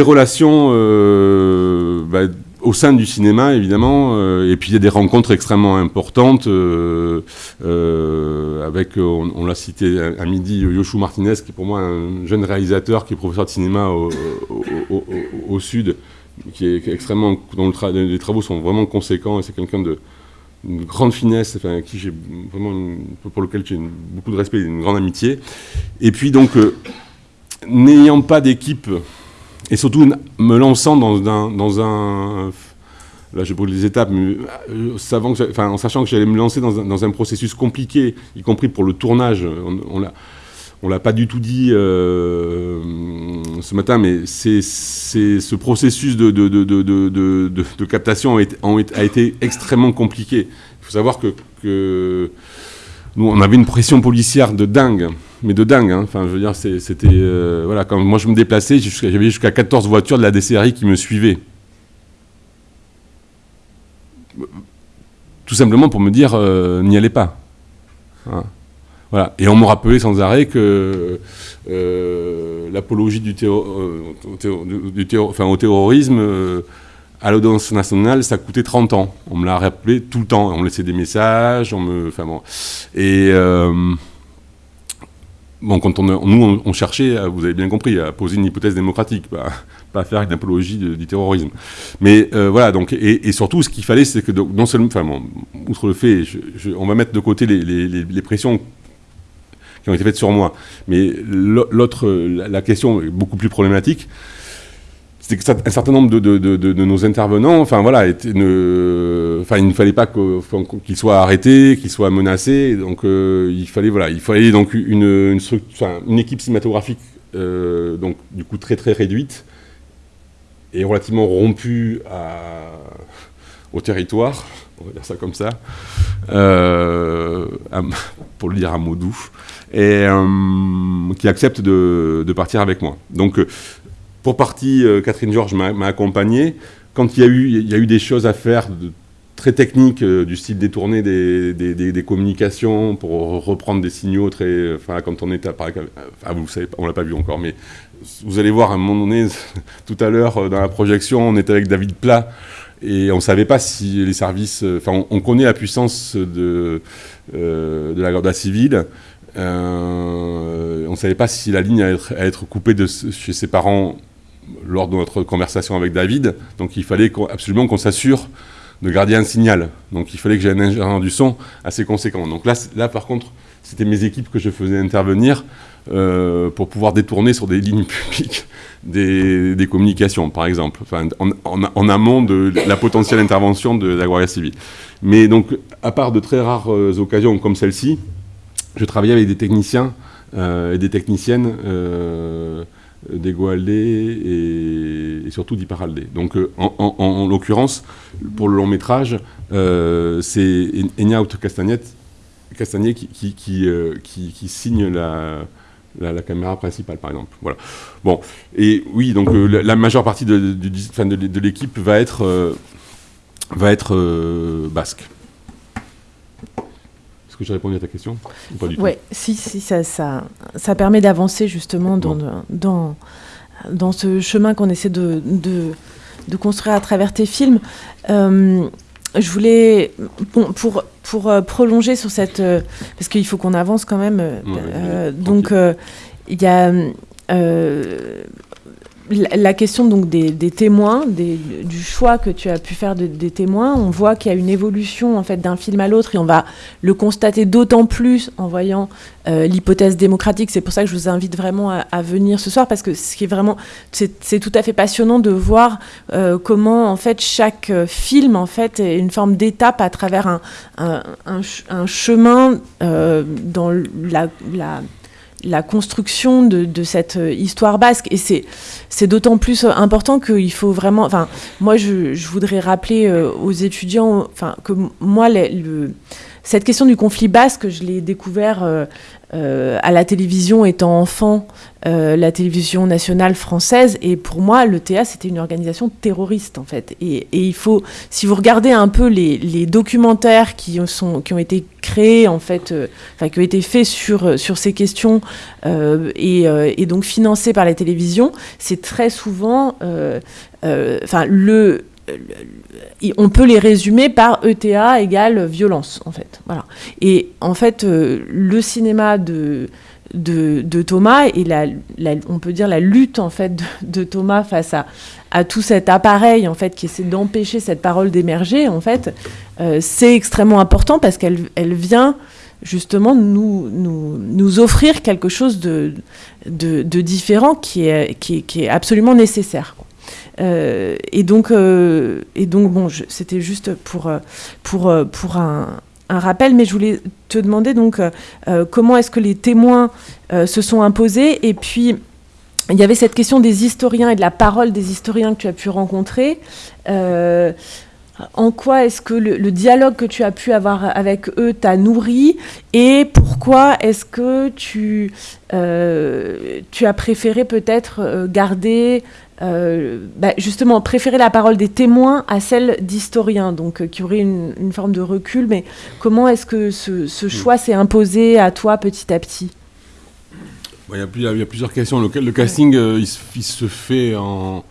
relations euh, bah, au sein du cinéma, évidemment, euh, et puis il y a des rencontres extrêmement importantes, euh, euh, avec, on, l'a cité à, midi, Yoshua Martinez, qui est pour moi un jeune réalisateur, qui est professeur de cinéma au, Sud, qui est, extrêmement, dont les travaux sont vraiment conséquents, et c'est quelqu'un de grande finesse, enfin, qui vraiment, pour lequel j'ai beaucoup de respect et une grande amitié. Et puis donc, n'ayant pas d'équipe et surtout me lançant dans un, dans un là je brûle les étapes, mais euh, enfin, en sachant que j'allais me lancer dans un, dans un, processus compliqué, y compris pour le tournage, on, on l'a pas du tout dit euh, ce matin, mais c'est ce processus de, de, de, de captation a été, a été, extrêmement compliqué. Il faut savoir que, que on avait une pression policière de dingue, mais de dingue. Hein. Enfin, je veux dire, c'était. Euh, voilà, quand moi je me déplaçais, j'avais jusqu'à 14 voitures de la DCRI qui me suivaient. Tout simplement pour me dire, euh, n'y allez pas. Hein. Voilà. Et on me rappelait sans arrêt que l'apologie du, du enfin, au terrorisme à l'audience nationale, ça coûtait 30 ans. On me l'a rappelé tout le temps. On me laissait des messages, on me... Enfin bon. Et... Bon, quand on, nous, on, cherchait, vous avez bien compris, à poser une hypothèse démocratique, pas, pas faire une apologie du terrorisme. Mais euh, voilà, donc, et, surtout, ce qu'il fallait, c'est que non seulement, enfin, outre le fait, on va mettre de côté les, les, pressions qui ont été faites sur moi, mais l'autre, la question est beaucoup plus problématique, c'est qu'un certain nombre de, nos intervenants, enfin voilà, il ne fallait pas qu'ils soient arrêtés, qu'ils soient menacés. Donc euh, il fallait voilà, il fallait donc une, une, équipe cinématographique euh, donc du coup très très réduite et relativement rompue au territoire, on va dire ça comme ça, euh, pour le dire à mot doux, et qui accepte de, de, partir avec moi. Donc pour partie, euh, Catherine Georges m'a accompagné. Quand il y, a eu, des choses à faire très techniques, euh, du style détourner des, communications pour reprendre des signaux très. Enfin, quand on était à Paris. Enfin, vous savez, on l'a pas vu encore, mais vous allez voir à un moment donné, tout à l'heure, euh, dans la projection, on était avec David Plat. Et on ne savait pas si les services... Enfin, on, connaît la puissance de, de la garde civile. on ne savait pas si la ligne allait être, coupée chez ses parents lors de notre conversation avec David. Donc il fallait absolument qu'on s'assure de garder un signal. Donc il fallait que j'aie un ingénieur du son assez conséquent. Donc là, là par contre, c'était mes équipes que je faisais intervenir euh, pour pouvoir détourner sur des lignes publiques des, communications, par exemple, en, amont de la potentielle intervention de la Guardia civile. Mais donc, à part de très rares euh, occasions comme celle-ci, je travaillais avec des techniciens euh, et des techniciennes d'Ego et, surtout d'Hyperaldé. Donc euh, en, l'occurrence, pour le long métrage, euh, c'est Enyaunt Castagnet euh, qui, signe la, caméra principale, par exemple. Voilà. Bon, et oui, donc la, majeure partie de, l'équipe va être basque que j'ai répondu à ta question Oui, si, si, ça, ça, ça permet d'avancer justement dans, dans, dans ce chemin qu'on essaie de, de, de, construire à travers tes films. Euh, je voulais, pour, pour euh, prolonger sur cette... Euh, parce qu'il faut qu'on avance quand même. donc, il y a la question donc des, témoins, du choix que tu as pu faire des témoins, on voit qu'il y a une évolution en fait d'un film à l'autre et on va le constater d'autant plus en voyant euh, l'hypothèse démocratique. C'est pour ça que je vous invite vraiment à, venir ce soir parce que ce qui est vraiment c'est tout à fait passionnant de voir euh, comment en fait chaque euh, film en fait est une forme d'étape à travers un, chemin dans la la construction de, cette euh, histoire basque. Et c'est d'autant plus euh, important qu'il faut vraiment... Enfin, moi, je, voudrais rappeler euh, aux étudiants enfin, que moi, le, cette question du conflit basque, je l'ai découvert euh, à la télévision étant enfant, euh, la télévision nationale française. Et pour moi, le TA, c'était une organisation terroriste, en fait. Et, il faut, si vous regardez un peu les, documentaires qui, ont été créés, en fait, euh, qui ont été faits sur, sur ces questions et, et, donc financés par la télévision, c'est très souvent, enfin, le on peut les résumer par ETA égale violence, en fait. Voilà. Et en fait, euh, le cinéma de, de, Thomas et la, on peut dire la lutte en fait de, Thomas face à, à, tout cet appareil en fait qui essaie d'empêcher cette parole d'émerger, en fait, euh, c'est extrêmement important parce qu'elle elle vient justement nous, nous, nous, offrir quelque chose de, de, différent qui est, qui, qui est absolument nécessaire. Euh, et donc, euh, et donc bon, c'était juste pour, euh, pour, pour un, rappel, mais je voulais te demander donc comment est-ce que les témoins se sont imposés? Et puis il y avait cette question des historiens et de la parole des historiens que tu as pu rencontrer. en quoi est-ce que le, dialogue que tu as pu avoir avec eux t'a nourri? Et pourquoi est-ce que tu, tu as préféré peut-être garder, euh, bah, justement, préférer la parole des témoins à celle d'historiens, donc qui aurait une, forme de recul, mais comment est-ce que ce, ce choix s'est imposé à toi petit à petit? Il y, a, plusieurs questions. Le, casting, il, se fait en,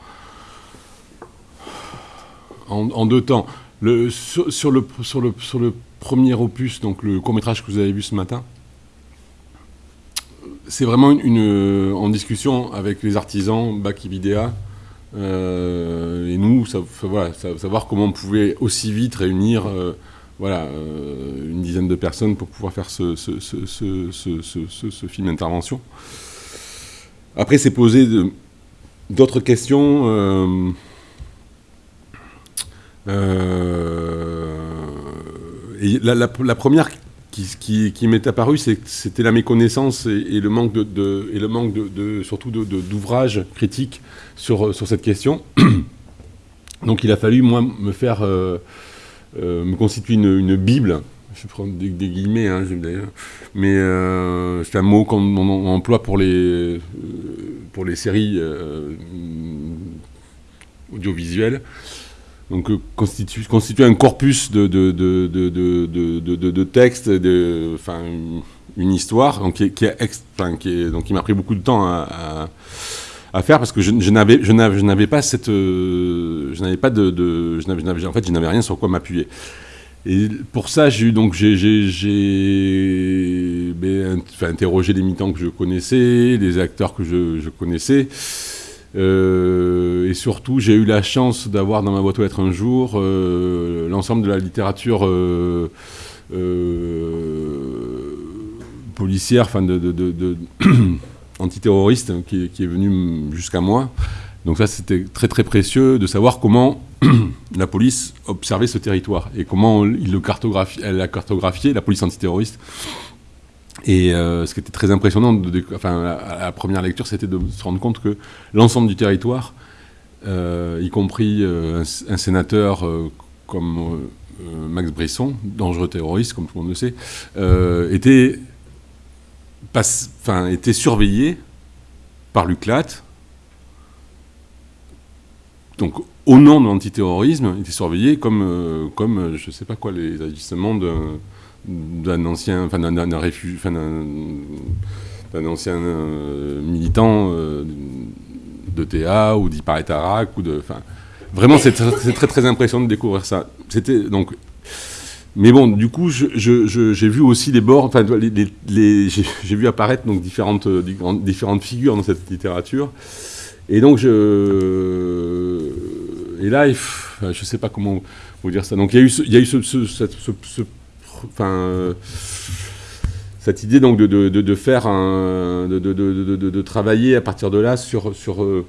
en, deux temps. Le, sur, le, sur, le, sur le premier opus, donc le court métrage que vous avez vu ce matin, c'est vraiment une, en discussion avec les artisans, Bakibidea, euh, et nous, savoir comment on pouvait aussi vite réunir euh, voilà, euh, une dizaine de personnes pour pouvoir faire ce, film d'intervention. Après, c'est poser d'autres questions. Euh, euh, et la, première qui, qui, m'est apparue, c'était la méconnaissance et, le manque de, et le manque de, surtout d'ouvrages critiques sur, cette question. Donc il a fallu moi me faire euh, euh, me constituer une, bible. Je prends des, des guillemets, hein, mais c'est un mot qu'on emploie pour les pour les séries audiovisuelles donc euh, constitue, constitue, un corpus de, de, de, de textes, de, enfin, une histoire, donc qui, qui, qui, donc, qui m'a pris beaucoup de temps à, à, faire parce que je, je n'avais, je n'avais pas cette, euh, je n'avais pas de, je n'avais, en fait, je n'avais rien sur quoi m'appuyer. Et pour ça, j'ai eu donc j'ai, j'ai, ben, interrogé les militants que je connaissais, les acteurs que je, je connaissais. Euh, et surtout, j'ai eu la chance d'avoir dans ma boîte aux lettres un jour euh, l'ensemble de la littérature euh, policière, enfin de, de, antiterroriste qui, qui, est venue jusqu'à moi. Donc ça, c'était très très précieux de savoir comment la police observait ce territoire et comment il le cartographie, elle l'a cartographié, la police antiterroriste, et euh, ce qui était très impressionnant, enfin, à la première lecture, c'était de se rendre compte que l'ensemble du territoire, euh, y compris euh, un, sénateur comme Max Brisson, dangereux terroriste, comme tout le monde le sait, était, était surveillé par l'UCLAT. Donc, au nom de l'antiterrorisme, était surveillé comme, comme je ne sais pas quoi, les agissements de d'un ancien, enfin d'un enfin d'un ancien euh, militant euh, de TA ou d'Iparetarac ou de, enfin, vraiment c'est très, très impressionnant de découvrir ça. C'était donc, mais bon, du coup, j'ai vu aussi les bords, enfin, les, j'ai vu apparaître donc différentes, différentes figures dans cette littérature, et donc je, et là, je sais pas comment vous dire ça. Donc il y a eu, il y a eu ce, ce, ce enfin, euh, cette idée donc de, de, faire un, de, travailler à partir de là sur, sur euh,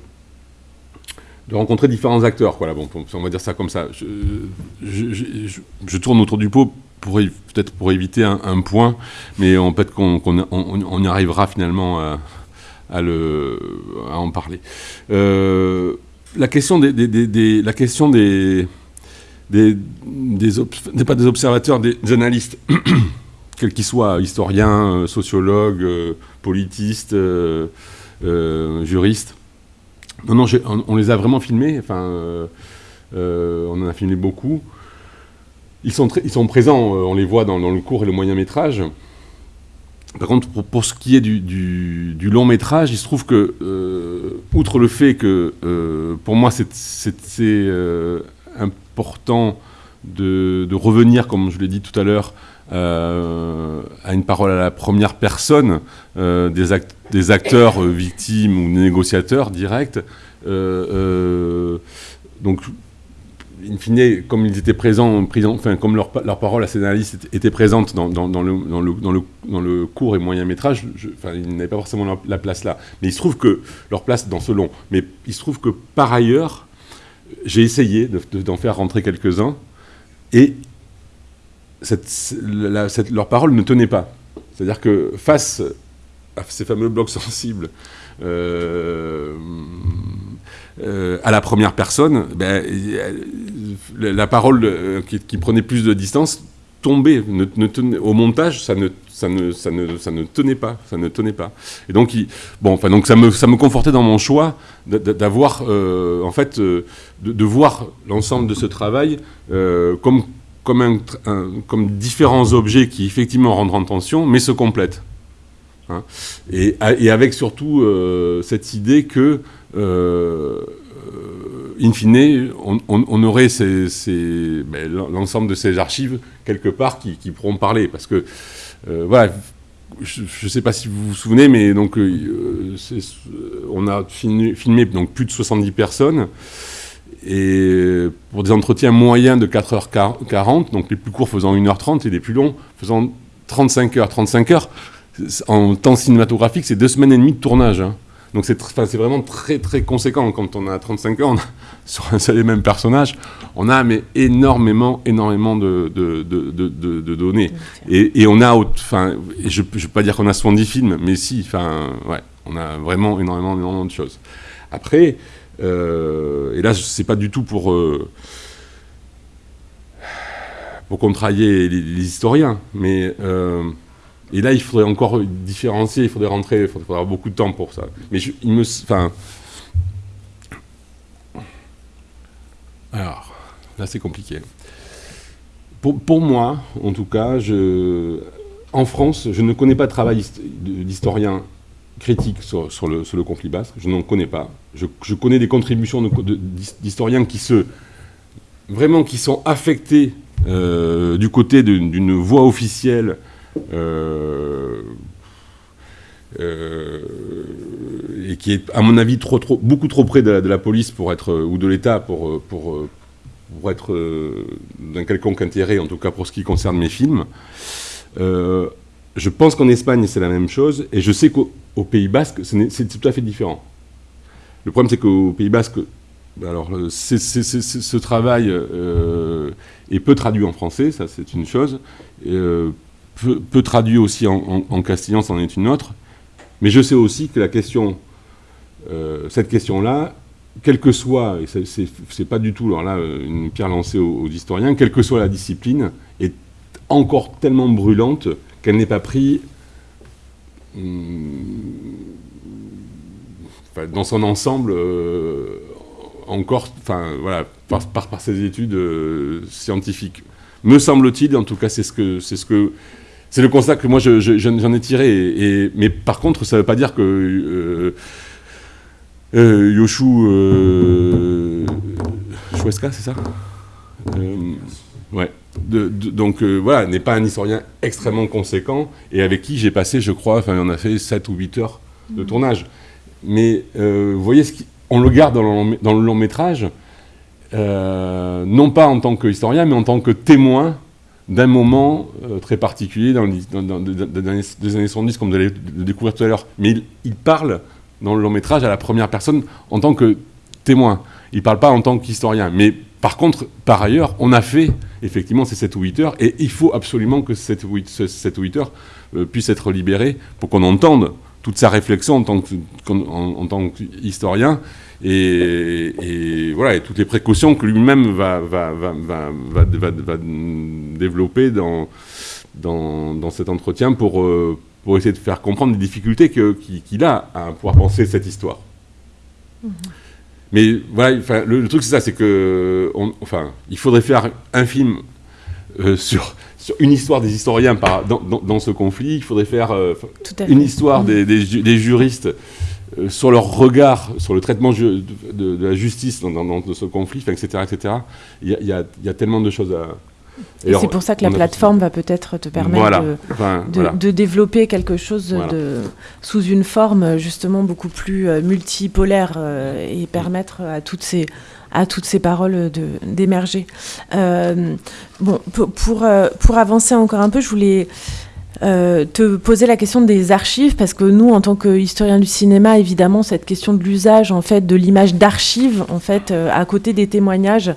de rencontrer différents acteurs. Voilà, bon, on va dire ça comme ça. Je, je, tourne autour du pot pour peut-être pour éviter un, point, mais peut-être qu'on on, y arrivera finalement à, le, à en parler. Euh, la question des, des, la question des des, des, pas des observateurs, des, analystes, quels qu'ils soient, historiens, euh, sociologues, euh, politistes, euh, juristes. Non, non, on, les a vraiment filmés, enfin, on en a filmé beaucoup. Ils sont, présents, on les voit dans, le court et le moyen métrage. Par contre, pour, ce qui est du, du, long métrage, il se trouve que, outre le fait que, pour moi, c'est important de, revenir, comme je l'ai dit tout à l'heure, euh, à une parole à la première personne euh, des, acteurs euh, victimes ou négociateurs directs. donc, in fine, comme ils étaient présents, enfin, comme leur, leur parole à ces analystes était présente dans, dans, dans, le, dans, le, dans, le, court et moyen métrage, enfin, ils n'avaient pas forcément la, place là. Mais il se trouve que leur place dans ce long. Mais il se trouve que par ailleurs, j'ai essayé d'en faire rentrer quelques-uns, et leur parole ne tenait pas. C'est-à-dire que face à ces fameux blocs sensibles, euh, à la première personne, ben, la, parole qui, prenait plus de distance tombait. au montage, ça ne ça ne, ça ne, ça ne tenait pas, ça ne tenait pas. Et donc, bon, enfin, donc ça me, ça me confortait dans mon choix d'avoir, euh, en fait, euh, de, voir l'ensemble de ce travail euh, comme, comme, un, comme différents objets qui effectivement rentrent en tension, mais se complètent. Hein. et, avec surtout cette idée que, in fine, on, aurait ben, l'ensemble de ces archives quelque part qui, qui pourront parler, parce que voilà, je ne sais pas si vous vous souvenez, mais donc, euh, on a filmé, donc, plus de 70 personnes. Et pour des entretiens moyens de 4h40, donc les plus courts faisant 1h30 et les plus longs faisant 35 h 35 heures, en temps cinématographique, c'est deux semaines et demie de tournage. Hein. Donc c'est vraiment très très conséquent quand on a 35 ans, sur un seul et même personnage, on a mais énormément énormément de, de, de, données. Et, et, on a, enfin, je ne veux pas dire qu'on a 70 films, mais si, enfin, ouais, on a vraiment énormément énormément de choses. Après, euh, et là c'est pas du tout pour euh, pour contrarier les, les historiens, mais euh, et là, il faudrait encore différencier, il faudrait rentrer, il faudrait avoir beaucoup de temps pour ça. Mais il me. Enfin. Alors, là, c'est compliqué. Pour, moi, en tout cas, je, en France, je ne connais pas de travail d'historien critique sur, le, conflit basque. Je n'en connais pas. Je, connais des contributions d'historiens qui se. vraiment qui sont affectés euh, du côté d'une voix officielle euh, euh, et qui est, à mon avis, beaucoup trop près de la, police pour être, ou de l'État pour, pour, être euh, d'un quelconque intérêt, en tout cas pour ce qui concerne mes films. je pense qu'en Espagne, c'est la même chose, et je sais qu'au Pays Basque, c'est tout à fait différent. Le problème, c'est qu'au Pays Basque, alors, ce travail est peu traduit en français, ça c'est une chose peu, traduit aussi en, castillan, c'en est une autre. Mais je sais aussi que la question, euh, cette question-là, quelle que soit, et c'est pas du tout alors là une pierre lancée aux, historiens, quelle que soit la discipline, est encore tellement brûlante qu'elle n'est pas prise hum, dans son ensemble euh, encore, enfin voilà, par, par, ses études euh, scientifiques. Me semble-t-il, en tout cas, c'est ce que c'est ce que c'est le constat que moi j'en ai tiré. Mais par contre, ça ne veut pas dire que euh, euh, Yoshu euh, c'est ça? Euh, Ouais. donc voilà, n'est pas un historien extrêmement conséquent et avec qui j'ai passé, je crois, enfin on a fait 7 ou 8 heures de tournage. Mais vous voyez, on le garde dans le dans le long métrage, non pas en tant qu'historien, mais en tant que témoin d'un moment euh, très particulier dans, dans, des années 70, comme vous allez le découvrir tout à l'heure. Mais il, parle dans le long métrage à la première personne en tant que témoin. Il ne parle pas en tant qu'historien. Mais par contre, par ailleurs, on a fait effectivement ces 7 ou 8 heures, et il faut absolument que ces 7 ou 8 heures euh, puissent être libérées pour qu'on entende toute sa réflexion en tant qu'historien et, voilà, et toutes les précautions que lui-même va, va, va, va, développer dans, dans, dans, cet entretien pour, euh, pour essayer de faire comprendre les difficultés qu'il a à pouvoir penser cette histoire. Mm-hmm. Mais voilà, le, truc c'est ça, c'est que, enfin, il faudrait faire un film euh, sur, sur une histoire des historiens par, dans, dans, ce conflit, il faudrait faire euh, une histoire des, mm-hmm. des, juristes euh, sur leur regard sur le traitement de, la justice dans, ce conflit, etc., etc. Il y, a, tellement de choses à... Et c'est pour ça que la plateforme va peut-être te permettre de, développer quelque chose de, sous une forme justement beaucoup plus euh, multipolaire euh, et permettre à toutes ces, à toutes ces paroles d'émerger. bon, pour, pour avancer encore un peu, je voulais euh, te poser la question des archives, parce que nous, en tant qu'historiens du cinéma, évidemment, cette question de l'usage en fait de l'image d'archives, en fait, euh, à côté des témoignages,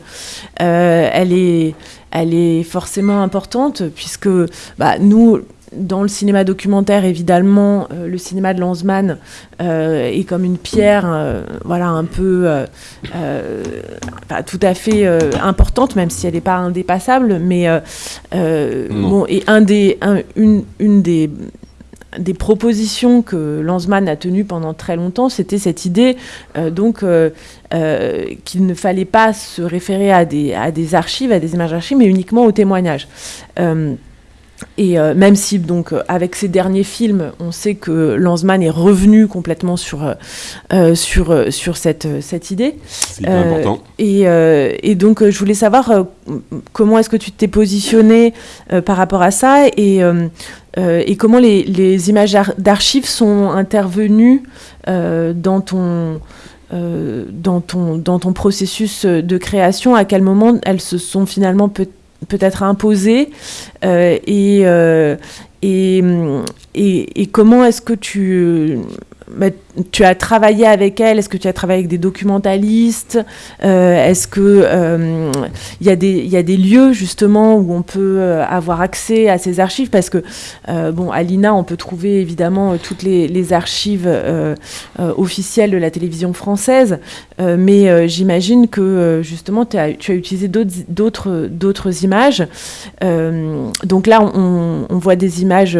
euh, elle est, elle est forcément importante, puisque bah, nous, dans le cinéma documentaire, évidemment, le cinéma de Lanzmann est comme une pierre, voilà, un peu, tout à fait importante, même si elle n'est pas indépassable, mais bon, et un des, une, une des des propositions que Lanzmann a tenues pendant très longtemps, c'était cette idée euh, donc euh, euh, qu'il ne fallait pas se référer à des, à des archives, à des images d'archives, mais uniquement aux témoignages. Et euh, même si, donc, euh, avec ces derniers films, on sait que Lanzmann est revenu complètement sur, euh, sur, sur cette, cette idée. C'est important. Et, et, donc, je voulais savoir comment est-ce que tu t'es positionné par rapport à ça et, et comment les, les images d'archives sont intervenues dans ton. dans, ton, dans ton processus de création, à quel moment elles se sont finalement peut peut-être imposée euh, et, euh, et, et, comment est-ce que tu tu as travaillé avec elle Est-ce que tu as travaillé avec des documentalistes euh, Est-ce que il euh, des, y a des lieux justement où on peut euh, avoir accès à ces archives? Parce que bon, à l'INA, on peut trouver évidemment toutes les, archives officielles de la télévision française, mais j'imagine que justement tu as, utilisé d'autres images. donc là, on voit des images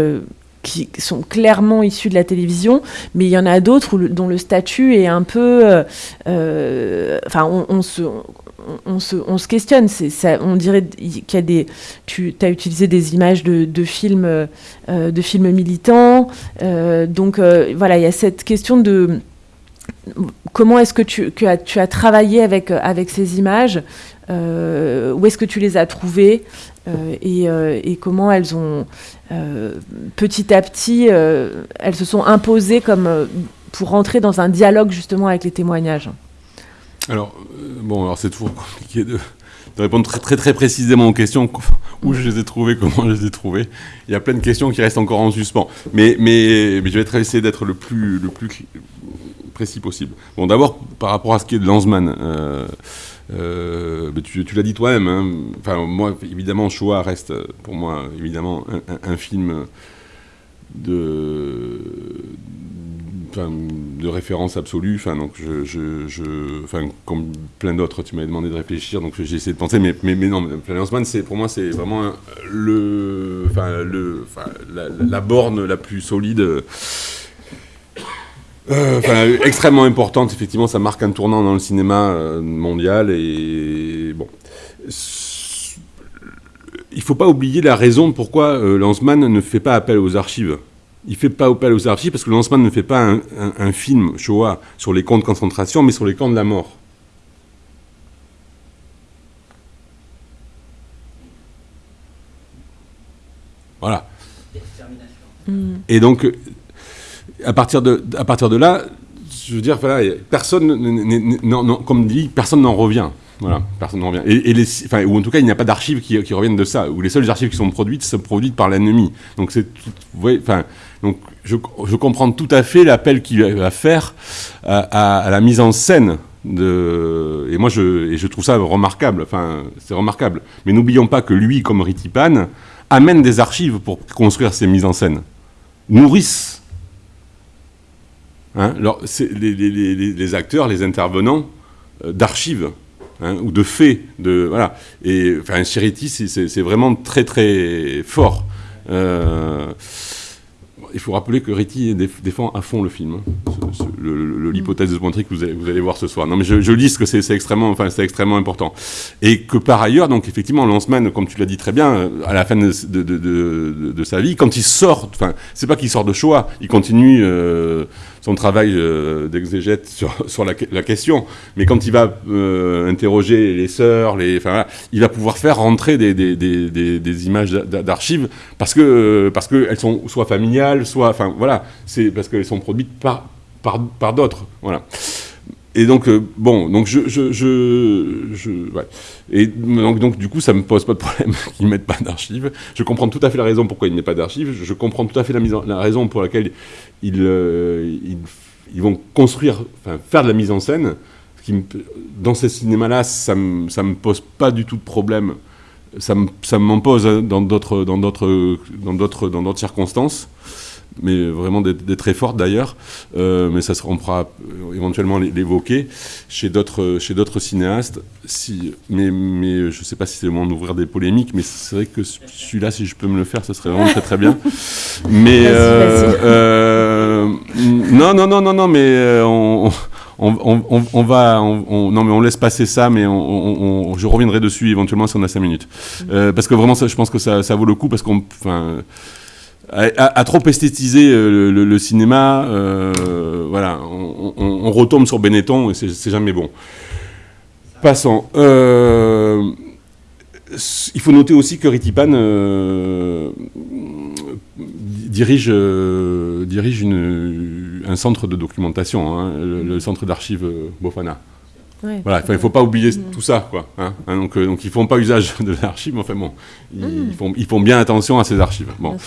qui sont clairement issus de la télévision, mais il y en a d'autres dont le statut est un peu... Euh, euh, enfin, on, se... On se, on se, questionne. On dirait qu'il y a des. Tu as utilisé des images de, films, euh, de films militants. donc voilà, il y a cette question de comment est-ce que tu, que tu as travaillé avec, avec ces images Où est-ce que tu les as trouvées et, et, comment elles ont euh, petit à petit, euh, elles se sont imposées comme euh, pour rentrer dans un dialogue justement avec les témoignages. Alors, bon, alors c'est toujours compliqué de, répondre très, très, très précisément aux questions où je les ai trouvées, comment je les ai trouvées. Il y a plein de questions qui restent encore en suspens. Mais, mais, mais je vais essayer d'être le plus, le plus précis possible. Bon, d'abord, par rapport à ce qui est de Lanzmann, euh, tu, l'as dit toi-même. Hein. Enfin, moi, évidemment, Shoah reste pour moi évidemment un, film de, de référence absolue. Enfin, donc je, enfin, comme plein d'autres, tu m'avais demandé de réfléchir, donc j'ai essayé de penser, mais, mais, non, Planning c'est pour moi, c'est vraiment le, enfin, le, la, la, borne la plus solide euh, extrêmement importante, effectivement, ça marque un tournant dans le cinéma euh, mondial. Et bon. Il ne faut pas oublier la raison pourquoi euh, Lanzmann ne fait pas appel aux archives. Il ne fait pas appel aux archives parce que Lanzmann ne fait pas un, film Shoah sur les camps de concentration, mais sur les camps de la mort. Voilà. Et donc, à partir de, à partir de là, je veux dire, personne, non, comme dit, personne n'en revient. Voilà, personne n'en revient. Et, enfin, ou en tout cas, il n'y a pas d'archives qui, reviennent de ça. Ou les seules archives qui sont produites sont produites par l'ennemi. Donc c'est, enfin, donc je, je, comprends tout à fait l'appel qu'il va faire à, la mise en scène de, et moi je, et je trouve ça remarquable. Enfin, c'est remarquable. Mais n'oublions pas que lui, comme Ritipan, amène des archives pour construire ses mises en scène, nourrissent Hein, alors, les, acteurs, les intervenants euh, d'archives hein, ou de faits, de voilà. Et enfin, Charity, c'est vraiment très très fort. Euh, il faut rappeler que Ritty défend à fond le film, hein, l'hypothèse de Spontrick que vous allez, vous allez, voir ce soir. Non, mais je, lis que c'est extrêmement, enfin, extrêmement important. Et que par ailleurs, donc effectivement, Lanceman, comme tu l'as dit très bien, euh, à la fin de, de, sa vie, quand il sort, enfin, c'est pas qu'il sort de choix, il continue euh, son travail euh, d'exégète sur, la, question, mais quand il va interroger les sœurs, les, enfin, il va pouvoir faire rentrer des, des, des, des images d'archives parce que parce qu'elles sont soit familiales, soit, enfin voilà, c'est parce qu'elles sont produites par, par, d'autres, voilà. Et donc, euh, bon, donc je, je, je, ouais. Et donc, donc, du coup, ça me pose pas de problème qu'ils mettent pas d'archives. Je comprends tout à fait la raison pourquoi ils mettent pas d'archives. Je comprends tout à fait la, mise la raison pour laquelle ils, euh, ils, ils, vont construire, enfin, faire de la mise en scène. Dans ces cinémas-là, ça me, ça me pose pas du tout de problème ça m'en pose d'autres dans d'autres dans d'autres circonstances mais vraiment des, très fortes d'ailleurs, euh, mais ça sera, on pourra éventuellement l'évoquer chez d'autres chez d'autres cinéastes. Si, mais, mais je ne sais pas si c'est le moment d'ouvrir des polémiques, mais c'est vrai que celui-là, si je peux me le faire, ce serait vraiment très très bien. Mais euh, euh, non non non non non, mais on, on, on, va, non mais on laisse passer ça, mais je reviendrai dessus éventuellement si on a 5 minutes. Parce que vraiment, ça, je pense que ça, ça vaut le coup parce qu'on, enfin, à, trop esthétiser euh, le, cinéma, euh, voilà, on, retombe sur Benetton et c'est jamais bon. Passons. Euh, il faut noter aussi que Ritipan dirige, dirige un centre de documentation, hein, le, centre d'archives Bofana. Voilà, il ne faut pas oublier mm. tout ça, quoi. Hein. Hein, donc, donc, ils font pas usage de l'archive, mais enfin bon, ils, mm. font, ils, font, bien attention à ces archives. Bon.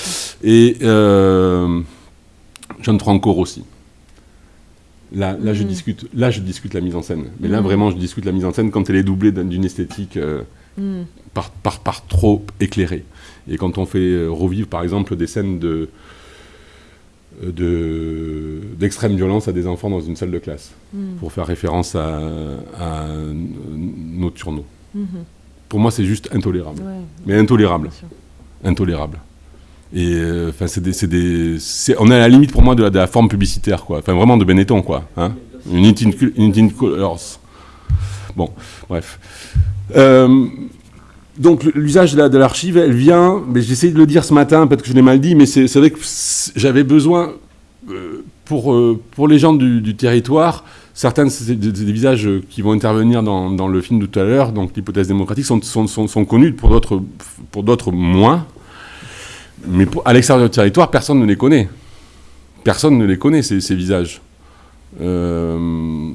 Et euh, John Trancor aussi. Là, là, je mm. discute, là, je discute la mise en scène. Mais là, vraiment, je discute la mise en scène quand elle est doublée d'une esthétique euh, par, par, par, trop éclairée. Et quand on fait revivre, par exemple, des scènes de d'extrême violence à des enfants dans une salle de classe, hmm. pour faire référence à, à Nocturno. Mm Pour moi, c'est juste intolérable. Mais intolérable. Intolérable. Et euh, enfin, c'est des, on est à la limite pour moi de la, forme publicitaire, quoi. Enfin, vraiment de Benetton, quoi. Hein une Colors. Bon, bref. Euh, donc l'usage de l'archive, elle vient, mais j'essaie de le dire ce matin, peut-être que je l'ai mal dit, mais c'est vrai que j'avais besoin, euh, pour, euh, pour les gens du, territoire, certains des, visages qui vont intervenir dans, le film de tout à l'heure, donc l'hypothèse démocratique, sont, sont, sont, connus, pour d'autres moins. Mais à l'extérieur du territoire, personne ne les connaît. Personne ne les connaît, ces, ces visages. Euh,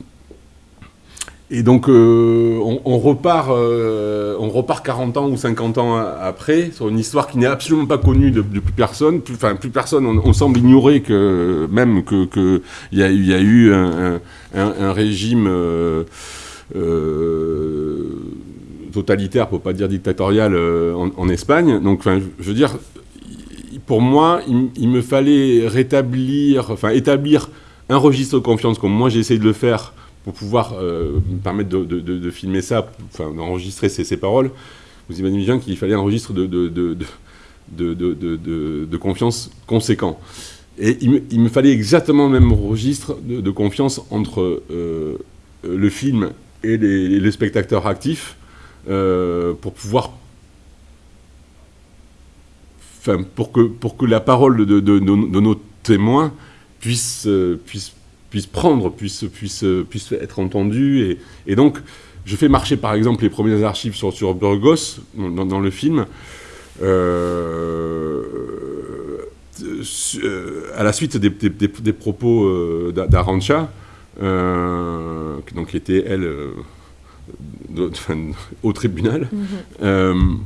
et donc, euh, on, repart, euh, on repart 40 ans ou 50 ans après sur une histoire qui n'est absolument pas connue de, plus personne. Enfin, plus personne, on, semble ignorer que même qu'il que y, a, y a eu un, régime euh, totalitaire, pour pas dire dictatorial, en, Espagne. Donc, enfin, je veux dire, pour moi, il me fallait rétablir, enfin, établir un registre de confiance comme moi j'ai essayé de le faire pour pouvoir euh, me permettre de, filmer ça, enfin d'enregistrer ces, paroles, vous imaginez bien qu'il fallait un registre de, confiance conséquent. Et il me, fallait exactement le même registre de, confiance entre euh, le film et les, spectateurs actifs euh, pour pouvoir Enfin, pour que, pour que la parole de, nos témoins puisse, puisse puisse prendre, puisse, puisse, puisse être entendu. Et, donc, je fais marcher par exemple les premières archives sur, sur Burgos dans, le film. Euh, euh, à la suite des, des, propos euh, d'Arancha, donc qui était elle au tribunal, mm-hmm.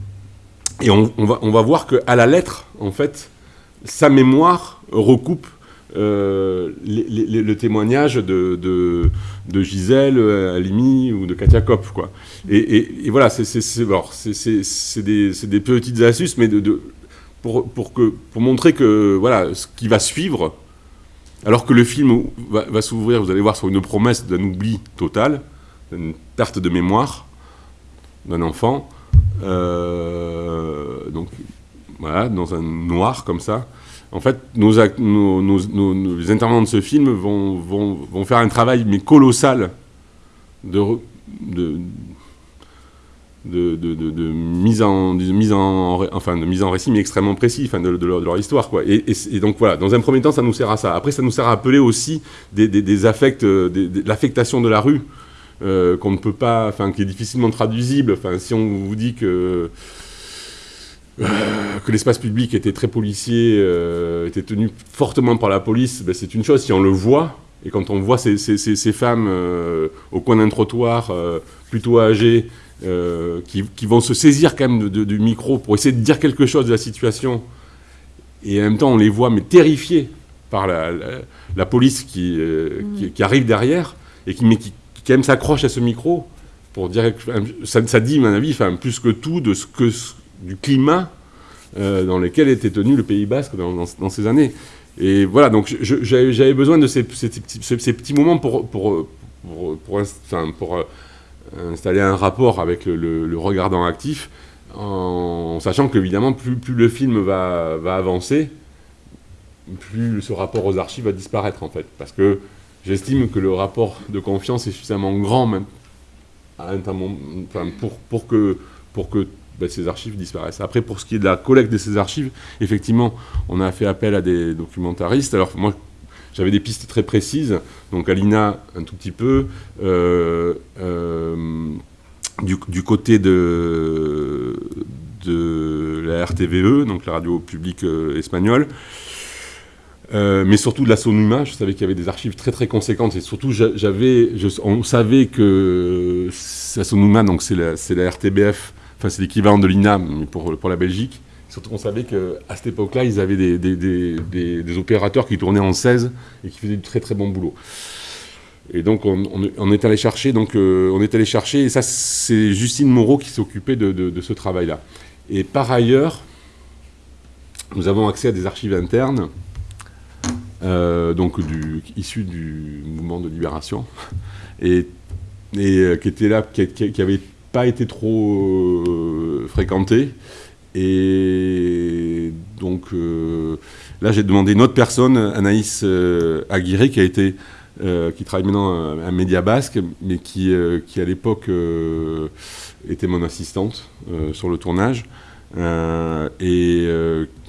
et on, on, va, on va voir qu'à la lettre, en fait, sa mémoire recoupe euh, le témoignage de, de, Gisèle Halimi ou de Katia Kopp. Quoi. Et, voilà, c'est des, des, petites astuces, mais de, pour, pour, que, pour montrer que voilà, ce qui va suivre, alors que le film va, s'ouvrir, vous allez voir, sur une promesse d'un oubli total, d'une perte de mémoire d'un enfant, euh, donc voilà, dans un noir comme ça, en fait, nos, intervenants de ce film vont, faire un travail mais colossal de, de, de, mise, en, de récit, mais extrêmement précis de, leur, histoire. Et, donc voilà, dans un premier temps, ça nous sert à ça. Après, ça nous sert à appeler aussi des, des, affects, l'affectation de la rue, euh, qu'on ne peut pas, qui est difficilement traduisible. Si on vous dit que euh, que l'espace public était très policier, euh, était tenu fortement par la police, ben c'est une chose si on le voit. Et quand on voit ces, ces, ces, femmes euh, au coin d'un trottoir, plutôt âgées, qui, qui, vont se saisir quand même du micro pour essayer de dire quelque chose de la situation, et en même temps on les voit mais terrifiées par la, la, police qui, qui, qui, arrive derrière, et qui, mais qui, qui quand même s'accroche à ce micro, pour dire ça, ça dit, à mon avis, enfin, plus que tout de ce que du climat dans lequel était tenu le Pays Basque dans, ces années. Et voilà, donc j'avais besoin de ces, petits, moments pour, pour installer un rapport avec le, regardant actif en sachant qu'évidemment, plus, plus, le film va, va, avancer, plus ce rapport aux archives va disparaître, en fait. Parce que j'estime que le rapport de confiance est suffisamment grand, même, pour, pour que, pour que ben, ces archives disparaissent. Après, pour ce qui est de la collecte de ces archives, effectivement, on a fait appel à des documentaristes. Alors, moi, j'avais des pistes très précises, donc Alina, un tout petit peu. Euh, euh, du, côté de, la RTVE, donc la radio publique euh, espagnole, mais surtout de la Sonuma. Je savais qu'il y avait des archives très très conséquentes et surtout j'avais, on savait que la Sonuma, donc c'est la, RTBF, enfin c'est l'équivalent de l'INAM pour, la Belgique. Surtout qu'on savait qu'à cette époque-là, ils avaient des, opérateurs qui tournaient en 16 et qui faisaient du très très bon boulot. Et donc on, est allé chercher, donc euh, on est allé chercher, et ça c'est Justine Moreau qui s'occupait de, ce travail-là. Et par ailleurs, nous avons accès à des archives internes, euh, donc issues du mouvement de libération, et, euh, qui étaient là, qui n'avaient pas été trop fréquentées. Et donc là j'ai demandé une autre personne, Anaïs Aguirre, qui a été euh, qui travaille maintenant à, Média Basque, mais qui, euh, qui à l'époque euh, était mon assistante sur le tournage. et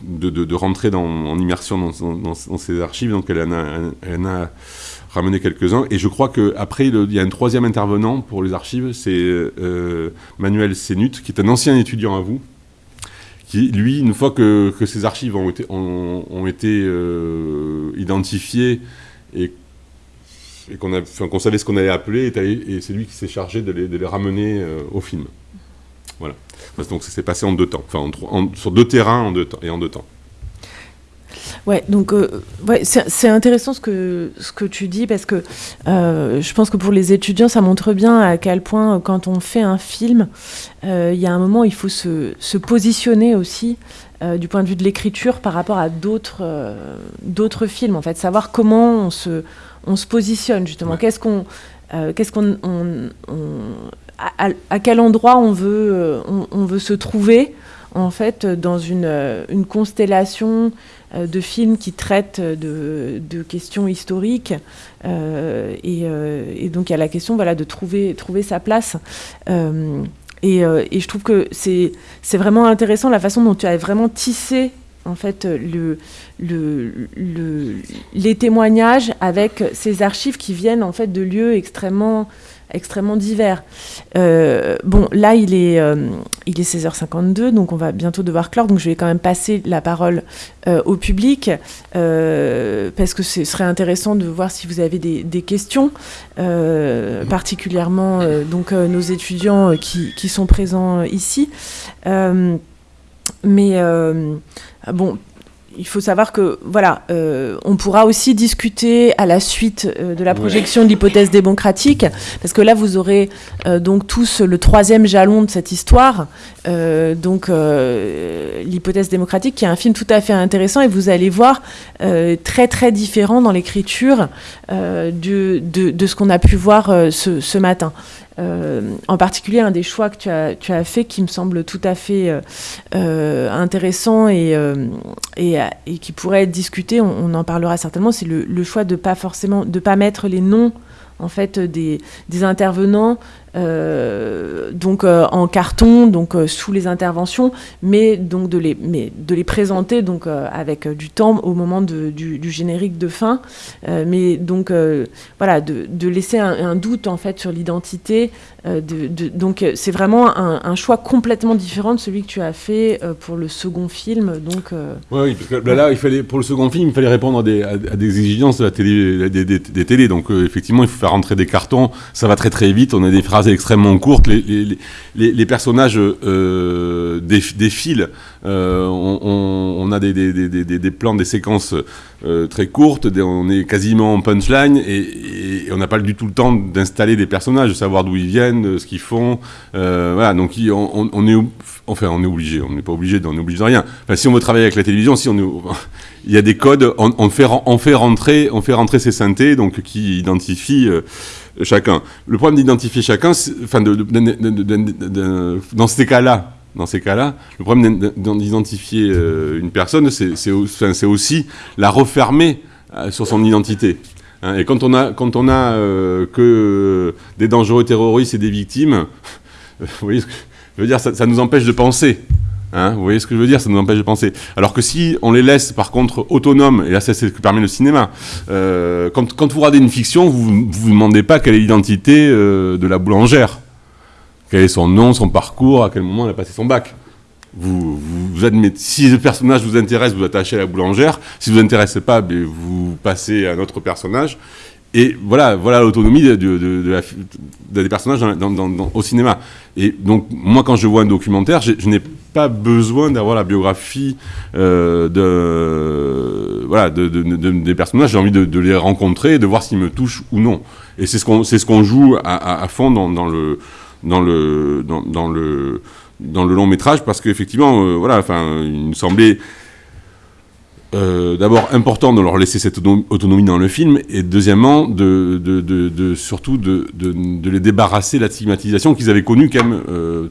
de, rentrer dans, en immersion dans, ces archives. Donc elle en elle a ramené quelques-uns. Et je crois qu'après, il y a un troisième intervenant pour les archives, c'est Manuel Sénut, qui est un ancien étudiant à vous, qui, lui, une fois que, que ces archives ont été, été identifiées et qu'on savait ce qu'on allait appeler, et, c'est lui qui s'est chargé de les, ramener euh, au film. Voilà. Donc ça s'est passé en deux temps, enfin sur deux terrains et en deux temps. Ouais, donc euh, ouais, c'est intéressant ce que, ce que tu dis parce que euh, je pense que pour les étudiants, ça montre bien à quel point quand on fait un film, il y a un moment où il faut se, se positionner aussi du point de vue de l'écriture par rapport à d'autres d'autres films, en fait, savoir comment on se, on se positionne justement. Qu'est-ce qu'on, euh, qu'est-ce qu'on, à, quel endroit on veut, euh, on, veut se trouver en fait dans une, euh, constellation de films qui traitent de, questions historiques et, donc il y a la question voilà de trouver sa place. Et, je trouve que c'est, vraiment intéressant la façon dont tu as vraiment tissé en fait le, le, les témoignages avec ces archives qui viennent en fait de lieux extrêmement extrêmement divers. Euh, bon, là, il est, euh, il est 16h52, donc on va bientôt devoir clore, donc je vais quand même passer la parole euh, au public, parce que ce serait intéressant de voir si vous avez des, questions, particulièrement donc, nos étudiants qui, qui, sont présents ici. mais bon, il faut savoir que voilà, euh, on pourra aussi discuter à la suite euh, de la projection de l'hypothèse démocratique, parce que là vous aurez euh, donc tous le troisième jalon de cette histoire, donc l'hypothèse démocratique, qui est un film tout à fait intéressant et vous allez voir très très différent dans l'écriture de, de, ce qu'on a pu voir ce, ce matin. Euh, en particulier, un des choix que tu as, tu fait qui me semble tout à fait euh, euh, intéressant et, qui pourrait être discuté, on, en parlera certainement, c'est le, choix de pas forcément de pas mettre les noms en fait des, intervenants donc euh, en carton, donc euh, sous les interventions, mais donc de les, mais de les présenter donc avec du temps au moment du, générique de fin, mais donc voilà de, laisser un, doute en fait sur l'identité. De, donc c'est vraiment un, choix complètement différent de celui que tu as fait pour le second film. Donc oui, là, il fallait pour le second film, il fallait répondre à des, à, des exigences de la télé, des télés. Donc effectivement, il faut faire rentrer des cartons. Ça va très très vite. On a des phrases extrêmement courte. Les, les, personnages euh, défilent. Euh, on, a des, des, plans, des séquences euh, très courtes. on est quasiment en punchline et, on n'a pas du tout le temps d'installer des personnages, de savoir d'où ils viennent, ce qu'ils font. voilà, donc on, est, enfin, on est obligé. On n'est pas obligé, on est obligé de rien. Si on veut travailler avec la télévision, si on il y a des codes, on, fait, on, fait rentrer, on fait rentrer ces synthés donc, qui identifient chacun. Le problème d'identifier chacun, enfin, dans ces cas-là, dans ces cas-là, le problème d'identifier euh, une personne, c'est aussi la refermer euh, sur son identité. Hein. et quand on a, quand on a euh, que des dangereux terroristes et des victimes, vous voyez ce que je veux dire, ça nous empêche de penser. Hein, vous voyez ce que je veux dire Ça nous empêche de penser. Alors que si on les laisse, par contre, autonomes, et là, c'est ce que permet le cinéma, euh, quand, vous regardez une fiction, vous ne vous, demandez pas quelle est l'identité euh, de la boulangère. Quel est son nom, son parcours, à quel moment elle a passé son bac. Vous, admettez, si le personnage vous intéresse, vous attachez à la boulangère. Si vous intéressez pas, ben, vous passez à un autre personnage. Et voilà, voilà l'autonomie de, de, des personnages au cinéma. Et donc, moi, quand je vois un documentaire, je, n'ai pas besoin d'avoir la biographie euh, de, voilà, des personnages. J'ai envie de, les rencontrer, de voir s'ils me touchent ou non. Et c'est ce qu'on ce qu'on joue à, fond dans, le dans le dans, le dans le long métrage parce qu'effectivement, euh, voilà, il me semblait euh, d'abord important de leur laisser cette autonomie dans le film, et deuxièmement, de, surtout de, les débarrasser de la stigmatisation qu'ils avaient connue quand même, euh,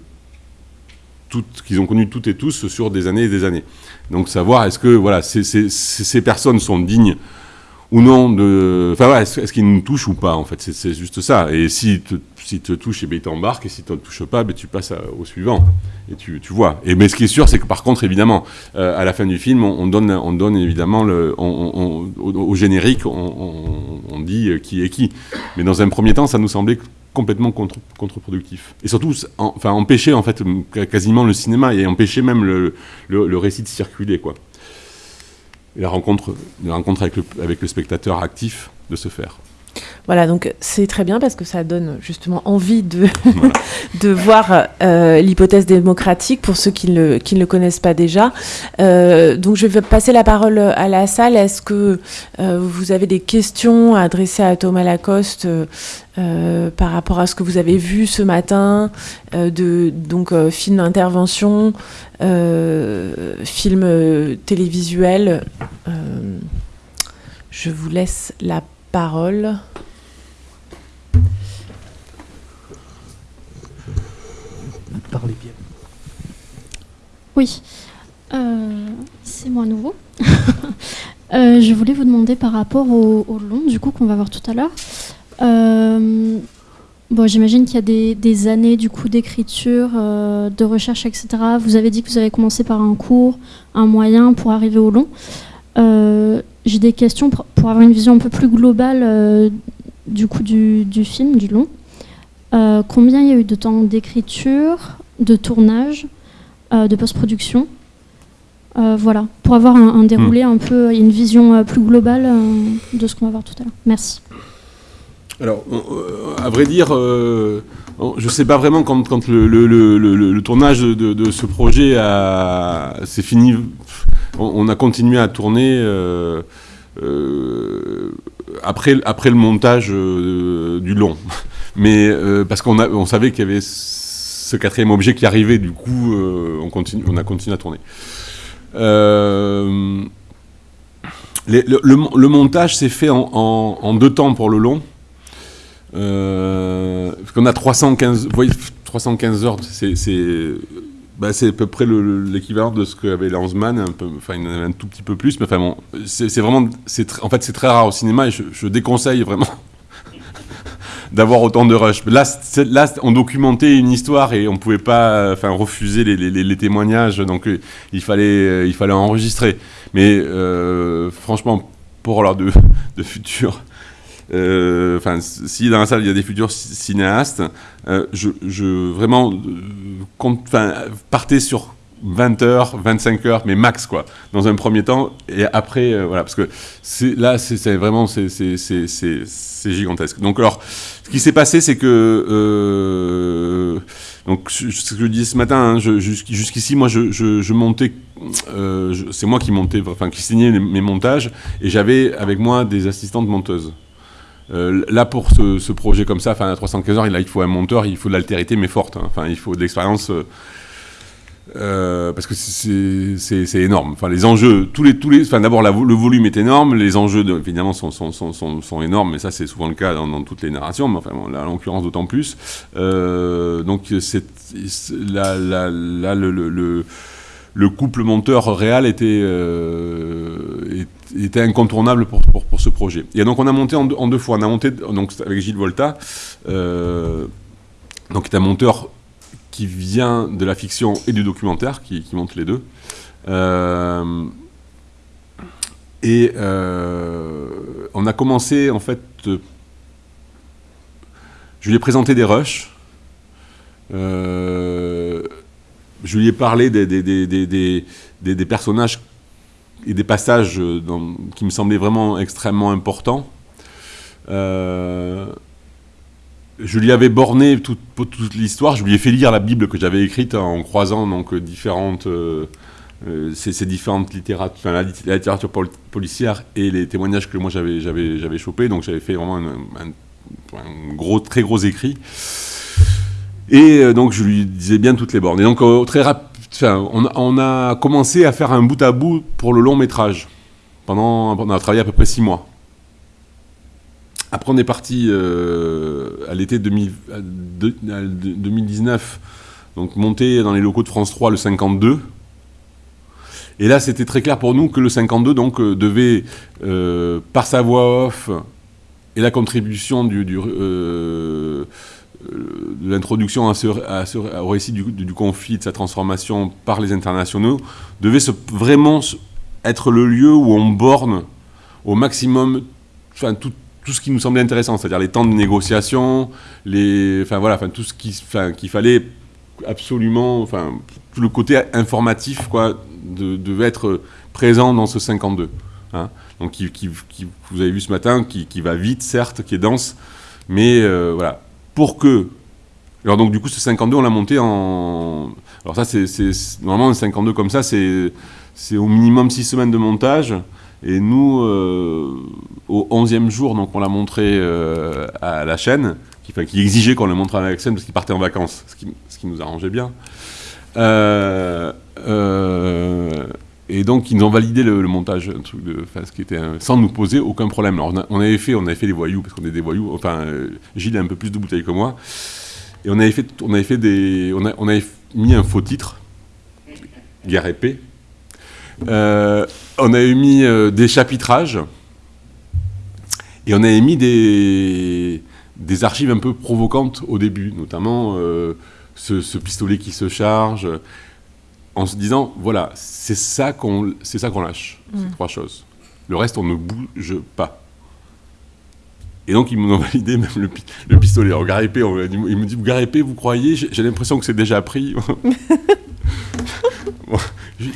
qu'ils ont connue toutes et tous sur des années et des années. Donc savoir est-ce que voilà, ces, personnes sont dignes ou non de... Enfin est-ce qu'ils nous touchent ou pas en fait, c'est juste ça. Et si si te touche, eh bien, il t'embarque, et si tu ne touches pas, ben, tu passes au suivant, et tu, tu, vois. Et, mais ce qui est sûr, c'est que par contre, évidemment, euh, à la fin du film, on, donne, on donne évidemment le, au, générique, on, dit euh, qui est qui. Mais dans un premier temps, ça nous semblait complètement contre, contre-productif. Et surtout, enfin, empêcher en fait quasiment le cinéma, et empêcher même le, le, récit de circuler, quoi. Et la rencontre, la rencontre avec, le, avec le spectateur actif de se faire. Voilà, donc c'est très bien parce que ça donne justement envie de, de voir euh, l'hypothèse démocratique pour ceux qui, le, qui ne le connaissent pas déjà. Euh, donc je vais passer la parole à la salle. Est-ce que euh, vous avez des questions à adresser à Thomas Lacoste par rapport à ce que vous avez vu ce matin de donc film d'intervention, film télévisuel Je vous laisse la parole. Parlez bien. Oui, euh, c'est moi à nouveau. Euh, je voulais vous demander par rapport au, long, du coup, qu'on va voir tout à l'heure. Euh, bon, j'imagine qu'il y a des, années du coup d'écriture, de recherche, etc. Vous avez dit que vous avez commencé par un cours, un moyen pour arriver au long. J'ai des questions pour, avoir une vision un peu plus globale du coup du, film, du long. combien il y a eu de temps d'écriture de tournage, euh, de post-production? Euh, voilà, pour avoir un, déroulé hmm. un peu, une vision euh, plus globale de ce qu'on va voir tout à l'heure. Merci. Alors, à vrai dire, je ne sais pas vraiment quand, le, tournage de, ce projet s'est fini. On, a continué à tourner après, après le montage du long. Mais parce qu'on on savait qu'il y avait ce quatrième objet qui arrivait, du coup, euh, on, a continué à tourner. Euh, le, montage s'est fait en, deux temps pour le long. Euh, qu'on a 315, 315 heures, bah, c'est à peu près l'équivalent de ce qu'avait Lanzmann, enfin il en avait un tout petit peu plus, mais enfin bon, c'est vraiment, en fait c'est très rare au cinéma et je déconseille vraiment d'avoir autant de rush. Là, là, on documentait une histoire et on pouvait pas, enfin, refuser les, témoignages, donc euh, il fallait, euh, il fallait enregistrer. Mais euh, franchement, pour l'heure de, de enfin, si dans la salle il y a des futurs cinéastes, je, je, vraiment, enfin, partez sur 20 heures, 25 heures, mais max, quoi, dans un premier temps. Et après, euh, voilà, parce que là, c'est vraiment, c'est gigantesque. Donc, alors, ce qui s'est passé, c'est que. Euh, donc, ce que je disais ce matin, hein, jusqu'ici, moi, je, montais. Euh, c'est moi qui montais, enfin, qui signais mes montages, et j'avais avec moi des assistantes monteuses. Euh, là, pour ce, projet comme ça, enfin, à 315 heures, il, faut un monteur, il faut de l'altérité, mais forte. Hein. Enfin, il faut de l'expérience. Euh, euh, parce que c'est énorme. Enfin, les enjeux, tous les, tous les, enfin, d'abord, le volume est énorme, les enjeux, évidemment, sont, sont, sont, sont, énormes, mais ça, c'est souvent le cas dans, toutes les narrations, mais enfin, là, en l'occurrence, d'autant plus. donc, c'est là, là, là, le, couple monteur réel était, euh, incontournable pour, ce projet. Et donc on a monté en, deux fois. On a monté avec Gilles Volta, euh, donc est un monteur qui vient de la fiction et du documentaire, qui, monte les deux. Euh, et on a commencé en fait. je lui ai présenté des rushs je lui ai parlé des, des, personnages et des passages euh, qui me semblaient vraiment extrêmement importants. Euh, je lui avais borné toute, l'histoire, je lui ai fait lire la Bible que j'avais écrite en croisant donc différentes, euh, ces, différentes littératures, la, littérature policière et les témoignages que moi j'avais, j'avais, chopés. Donc j'avais fait vraiment un, gros, très gros écrit. Et euh, donc je lui disais bien toutes les bornes. Et donc euh, très rapide, on, a commencé à faire un bout à bout pour le long métrage. Pendant, on a travaillé à peu près six mois. Après on est parti euh, à l'été 2019, donc monter dans les locaux de France 3 le 52. Et là c'était très clair pour nous que le 52 donc devait, par sa voix off et la contribution du, de l'introduction au récit du, conflit, de sa transformation par les internationaux, devait vraiment être le lieu où on borne au maximum enfin, tout, ce qui nous semblait intéressant, c'est-à-dire les temps de négociation, les, enfin, voilà, enfin, tout ce qu'il fallait absolument, enfin, le côté informatif quoi, devait être présent dans ce 52. Hein. donc, qui, vous avez vu ce matin, qui, va vite, certes, qui est dense, mais euh, voilà, pour que. Alors, donc, du coup, ce 52, on l'a monté en. Alors, ça, c'est. Normalement, un 52 comme ça, c'est au minimum 6 semaines de montage. Et nous, euh, au 11e jour, donc, on l'a montré euh, à la chaîne, qui, qui exigeait qu'on le montre à la chaîne parce qu'il partait en vacances, ce qui, ce qui nous arrangeait bien. Euh, et donc, ils ont validé le, montage, un truc de, ce qui était, sans nous poser aucun problème. Alors, on, avait fait, on avait fait des voyous, parce qu'on est des voyous. Enfin, euh, Gilles a un peu plus de bouteilles que moi. Et on avait fait, on avait fait des, on, on avait mis un faux titre, guerre épée. Euh, on avait mis euh, des chapitrages. Et on avait mis des, des archives un peu provocantes au début, notamment ce, pistolet qui se charge en se disant voilà, c'est ça qu'on lâche, ces mm. trois choses. Le reste, on ne bouge pas. Et donc, ils m'ont validé même le, pistolet. En gare épée, il me dit gare épée, vous croyez? J'ai l'impression que c'est déjà pris.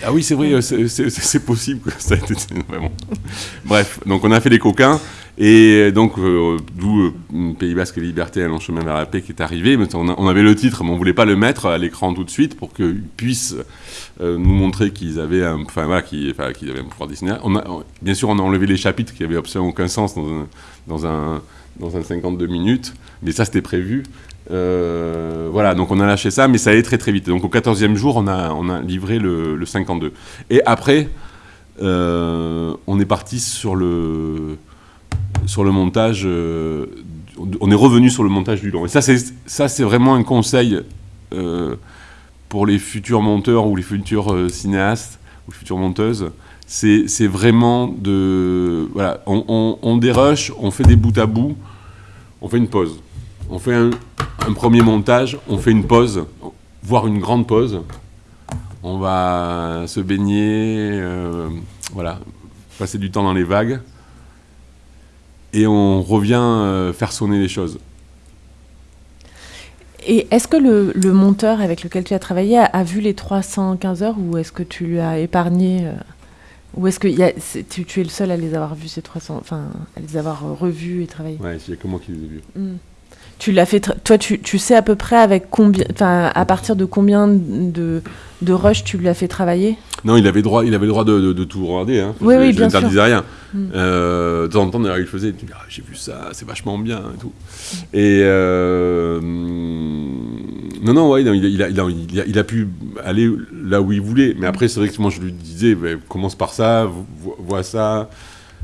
ah oui, c'est vrai, c'est possible que ça a été vraiment. Bref, donc on a fait des coquins. Et donc, euh, d'où euh, Pays Basque et Liberté, long chemin vers la paix qui est arrivé. On, avait le titre, mais on ne voulait pas le mettre à l'écran tout de suite pour qu'ils puissent euh, nous montrer qu'ils avaient, un, enfin, avaient pouvoir a, bien sûr, on a enlevé les chapitres qui n'avaient absolument aucun sens dans un, dans un, dans un 52 minutes, mais ça, c'était prévu. voilà, donc on a lâché ça, mais ça allait très très vite. Donc au 14e jour, on a, on a livré le, le 52. Et après, on est parti sur le sur le montage, euh, on est revenu sur le montage du long. Et ça, c'est vraiment un conseil euh, pour les futurs monteurs ou les futurs euh, cinéastes ou futures monteuses. C'est vraiment de... Voilà, on, on, dérush, on fait des bouts à bout, on fait une pause. On fait un, premier montage, on fait une pause, voire une grande pause. On va se baigner, voilà, passer du temps dans les vagues et on revient euh, faire sonner les choses. Et est-ce que le, monteur avec lequel tu as travaillé a, vu les 315 heures ou est-ce que tu lui as épargné ou est-ce que tu, tu, es le seul à les avoir vus ces 300, enfin à les avoir revus et travaillés? Ouais, il y a que moi qui les ai vus. Hmm. Tu l'as fait, toi, tu, tu, sais à peu près avec combien, à partir de combien de, de rush tu l'as fait travailler? Non, il avait droit, il avait le droit de, de, tout regarder. Hein. Oui, oui, bien sûr. rien. Mm. Euh, de temps en temps, il faisait, ah, j'ai vu ça, c'est vachement bien et tout. Et euh, non, non, ouais, il, a, il, a, il, a, pu aller là où il voulait. Mais après, c'est vrai que moi, je lui disais, bah, commence par ça, vois ça.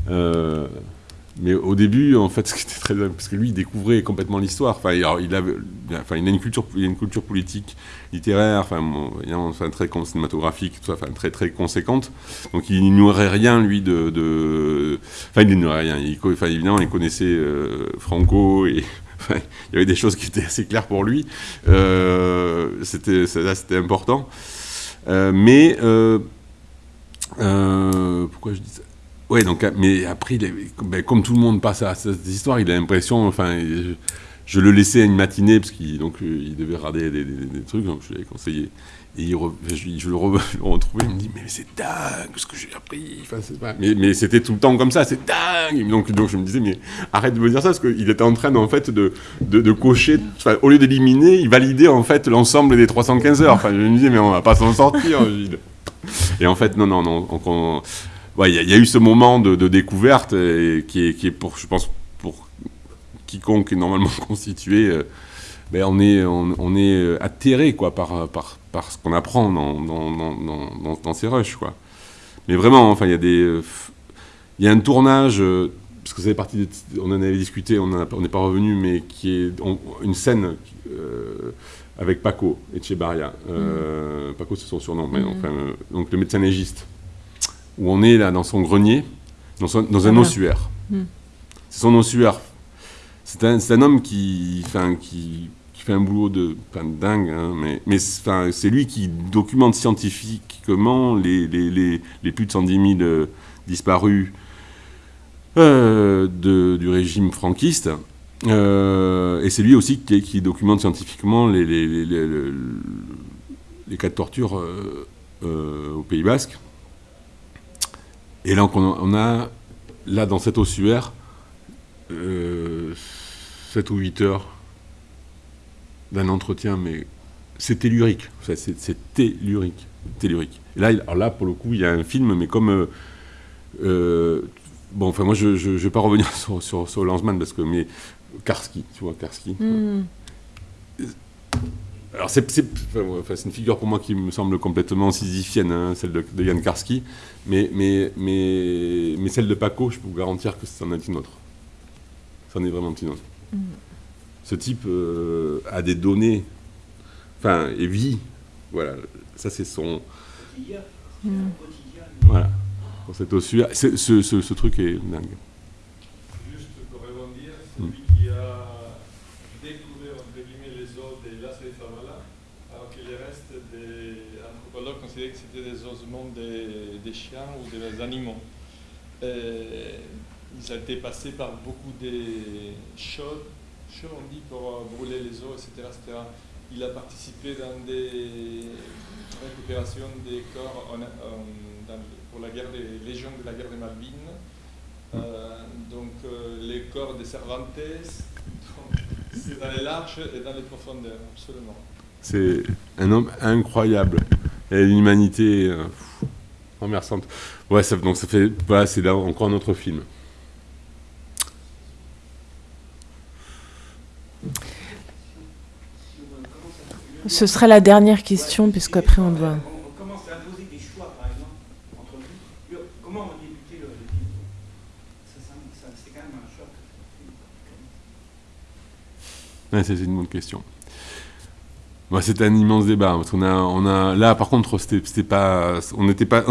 Euh, mais au début, en fait, ce qui était très parce que lui, il découvrait complètement l'histoire. Enfin, il, enfin, il a une culture, il a une culture politique, littéraire, enfin, très cinématographique, enfin, très très conséquente. Donc, il n'ignorait rien, lui, de, enfin, il n'ignorait rien. Il, enfin, évidemment, il connaissait euh, Franco et il y avait des choses qui étaient assez claires pour lui. Euh, c'était, ça, c'était important. Euh, mais pourquoi je dis ça? Oui, donc, mais après, ben, comme tout le monde passe à cette histoire, il a l'impression, enfin, je, le laissais une matinée, parce qu'il euh, il devait regarder des, trucs, donc je lui avais conseillé. Et je, le, retrouvais, il me dit, mais c'est dingue ce que j'ai appris. Enfin. Mais, mais c'était tout le temps comme ça, c'est dingue. Donc, donc je me disais, mais arrête de me dire ça, parce qu'il était en train, en fait, de, de, cocher, au lieu d'éliminer, il validait, en fait, l'ensemble des 315 heures. Enfin, je me disais, mais on va pas s'en sortir. Et en fait, non, non, non. on, il y, a eu ce moment de, découverte qui, est, pour, je pense, pour quiconque est normalement constitué, euh, ben on est, on, est euh, atterré quoi, par, par, par ce qu'on apprend dans, dans, dans, ces rushs. Quoi. Mais vraiment, enfin, il y a des. Il y a un tournage, euh, parce que ça fait partie on en avait discuté, on n'est pas revenu, mais qui est une scène avec Paco Echebarria. Mm. Paco, c'est son surnom, mais enfin, donc le médecin légiste où on est là dans son grenier, dans, dans un ah. ossuaire. Hmm. C'est son ossuaire. C'est un, un, homme qui, qui, qui, fait un boulot de, dingue, hein, mais, mais c'est lui qui documente scientifiquement les, les, les, les plus de 110 000 euh, disparus euh, de, du régime franquiste. Euh, et c'est lui aussi qui, qui, documente scientifiquement les, les, les cas de torture au Pays Basque. Et là, on a, là, dans cet ossuaire, euh, 7 ou 8 heures d'un entretien, mais c'est tellurique. C'est tellurique. tellurique. Et là, alors là, pour le coup, il y a un film, mais comme. Euh, euh, bon, enfin, moi, je ne vais pas revenir sur, sur, sur Lanzmann, parce que. Mais Karski, tu vois, Karski. Hmm. Alors, c'est une figure pour moi qui me semble complètement sisyphienne, hein, celle de, de, Jan Karski, mais, mais, mais, mais, celle de Paco, je peux vous garantir que c'en est une autre. C'en est vraiment une autre. Mm. Ce type euh, a des données, enfin, et vit. Voilà, ça c'est son. Mm. Voilà, c'est aussi. Ce, ce, ce, truc est dingue. Juste pour rebondir, celui mm. qui a des chiens ou des animaux. Et ils ont été passés par beaucoup de chauds, chauds on dit, pour brûler les os, etc., etc. Il a participé dans des récupérations des corps pour la guerre des légions de la guerre des Malvines. Euh, donc euh, les corps des Cervantes, c'est dans les larges et dans les profondeurs, absolument. C'est un homme incroyable et une humanité euh, remerçante. Ouais, ça, donc ça fait, voilà, c'est là encore un autre film. Ce serait la dernière question, puisqu'après on doit. On commence à poser des choix, par exemple, entre vous. Comment on débuté le, film? C'est quand même un choc. Ouais, c'est une bonne question. Bah, c'était un immense débat. Qu'on a, on a, là, par contre, c'était pas, on n'était pas,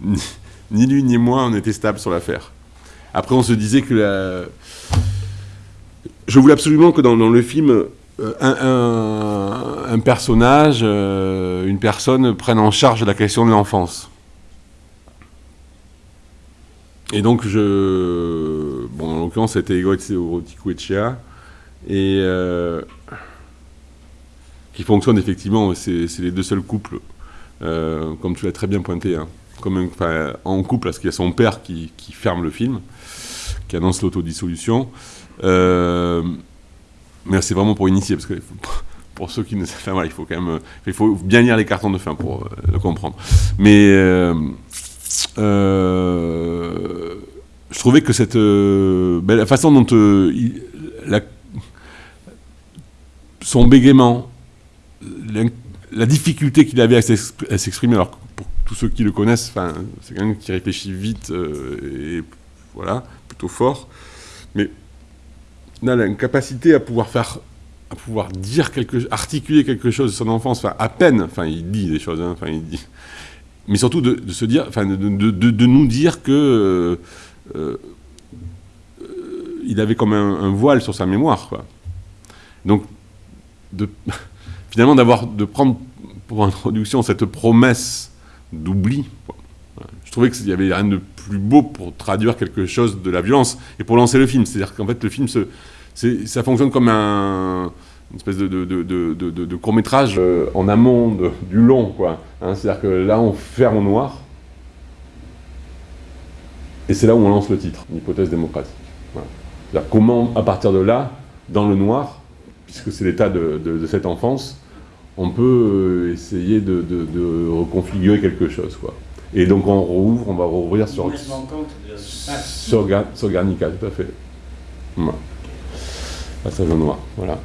ni lui ni moi, on était stable sur l'affaire. Après, on se disait que la... je voulais absolument que dans, le film, euh, un, personnage, euh, une personne prenne en charge la question de l'enfance. Et donc, je, bon, en l'occurrence, c'était Ego Echea. Et euh, qui fonctionne effectivement, c'est les deux seuls couples, comme tu l'as très bien pointé, hein, comme en couple, parce qu'il y a son père qui, ferme le film, qui annonce l'autodissolution. Euh, mais c'est vraiment pour initier, parce que pour ceux qui ne savent pas, il faut quand même, il faut bien lire les cartons de fin pour le comprendre. Mais je trouvais que cette, euh, la façon dont euh, son bégaiement, la, difficulté qu'il avait à s'exprimer, alors pour tous ceux qui le connaissent, c'est quelqu'un qui réfléchit vite euh, et voilà, plutôt fort, mais il a une capacité à pouvoir faire à pouvoir dire quelque articuler quelque chose de son enfance, à peine, enfin il dit des choses, hein, enfin il dit, mais surtout de, se dire, enfin de, de, nous dire que euh, il avait comme un, voile sur sa mémoire. Donc, finalement, d'avoir de prendre pour introduction cette promesse d'oubli, je trouvais qu'il y avait rien de plus beau pour traduire quelque chose de la violence et pour lancer le film. C'est-à-dire qu'en fait, le film, ça fonctionne comme un, une espèce de, court-métrage euh, en amont du long. Hein. C'est-à-dire que là, on ferme au noir, et c'est là où on lance le titre, l'hypothèse démocratique. Comment, à partir de là, dans le noir, puisque c'est l'état de, cette enfance, on peut euh, essayer de, reconfigurer quelque chose. Quoi. Et donc on rouvre, on va rouvrir sur, sur, sur, Garnica, tout à fait. Passage au noir, voilà.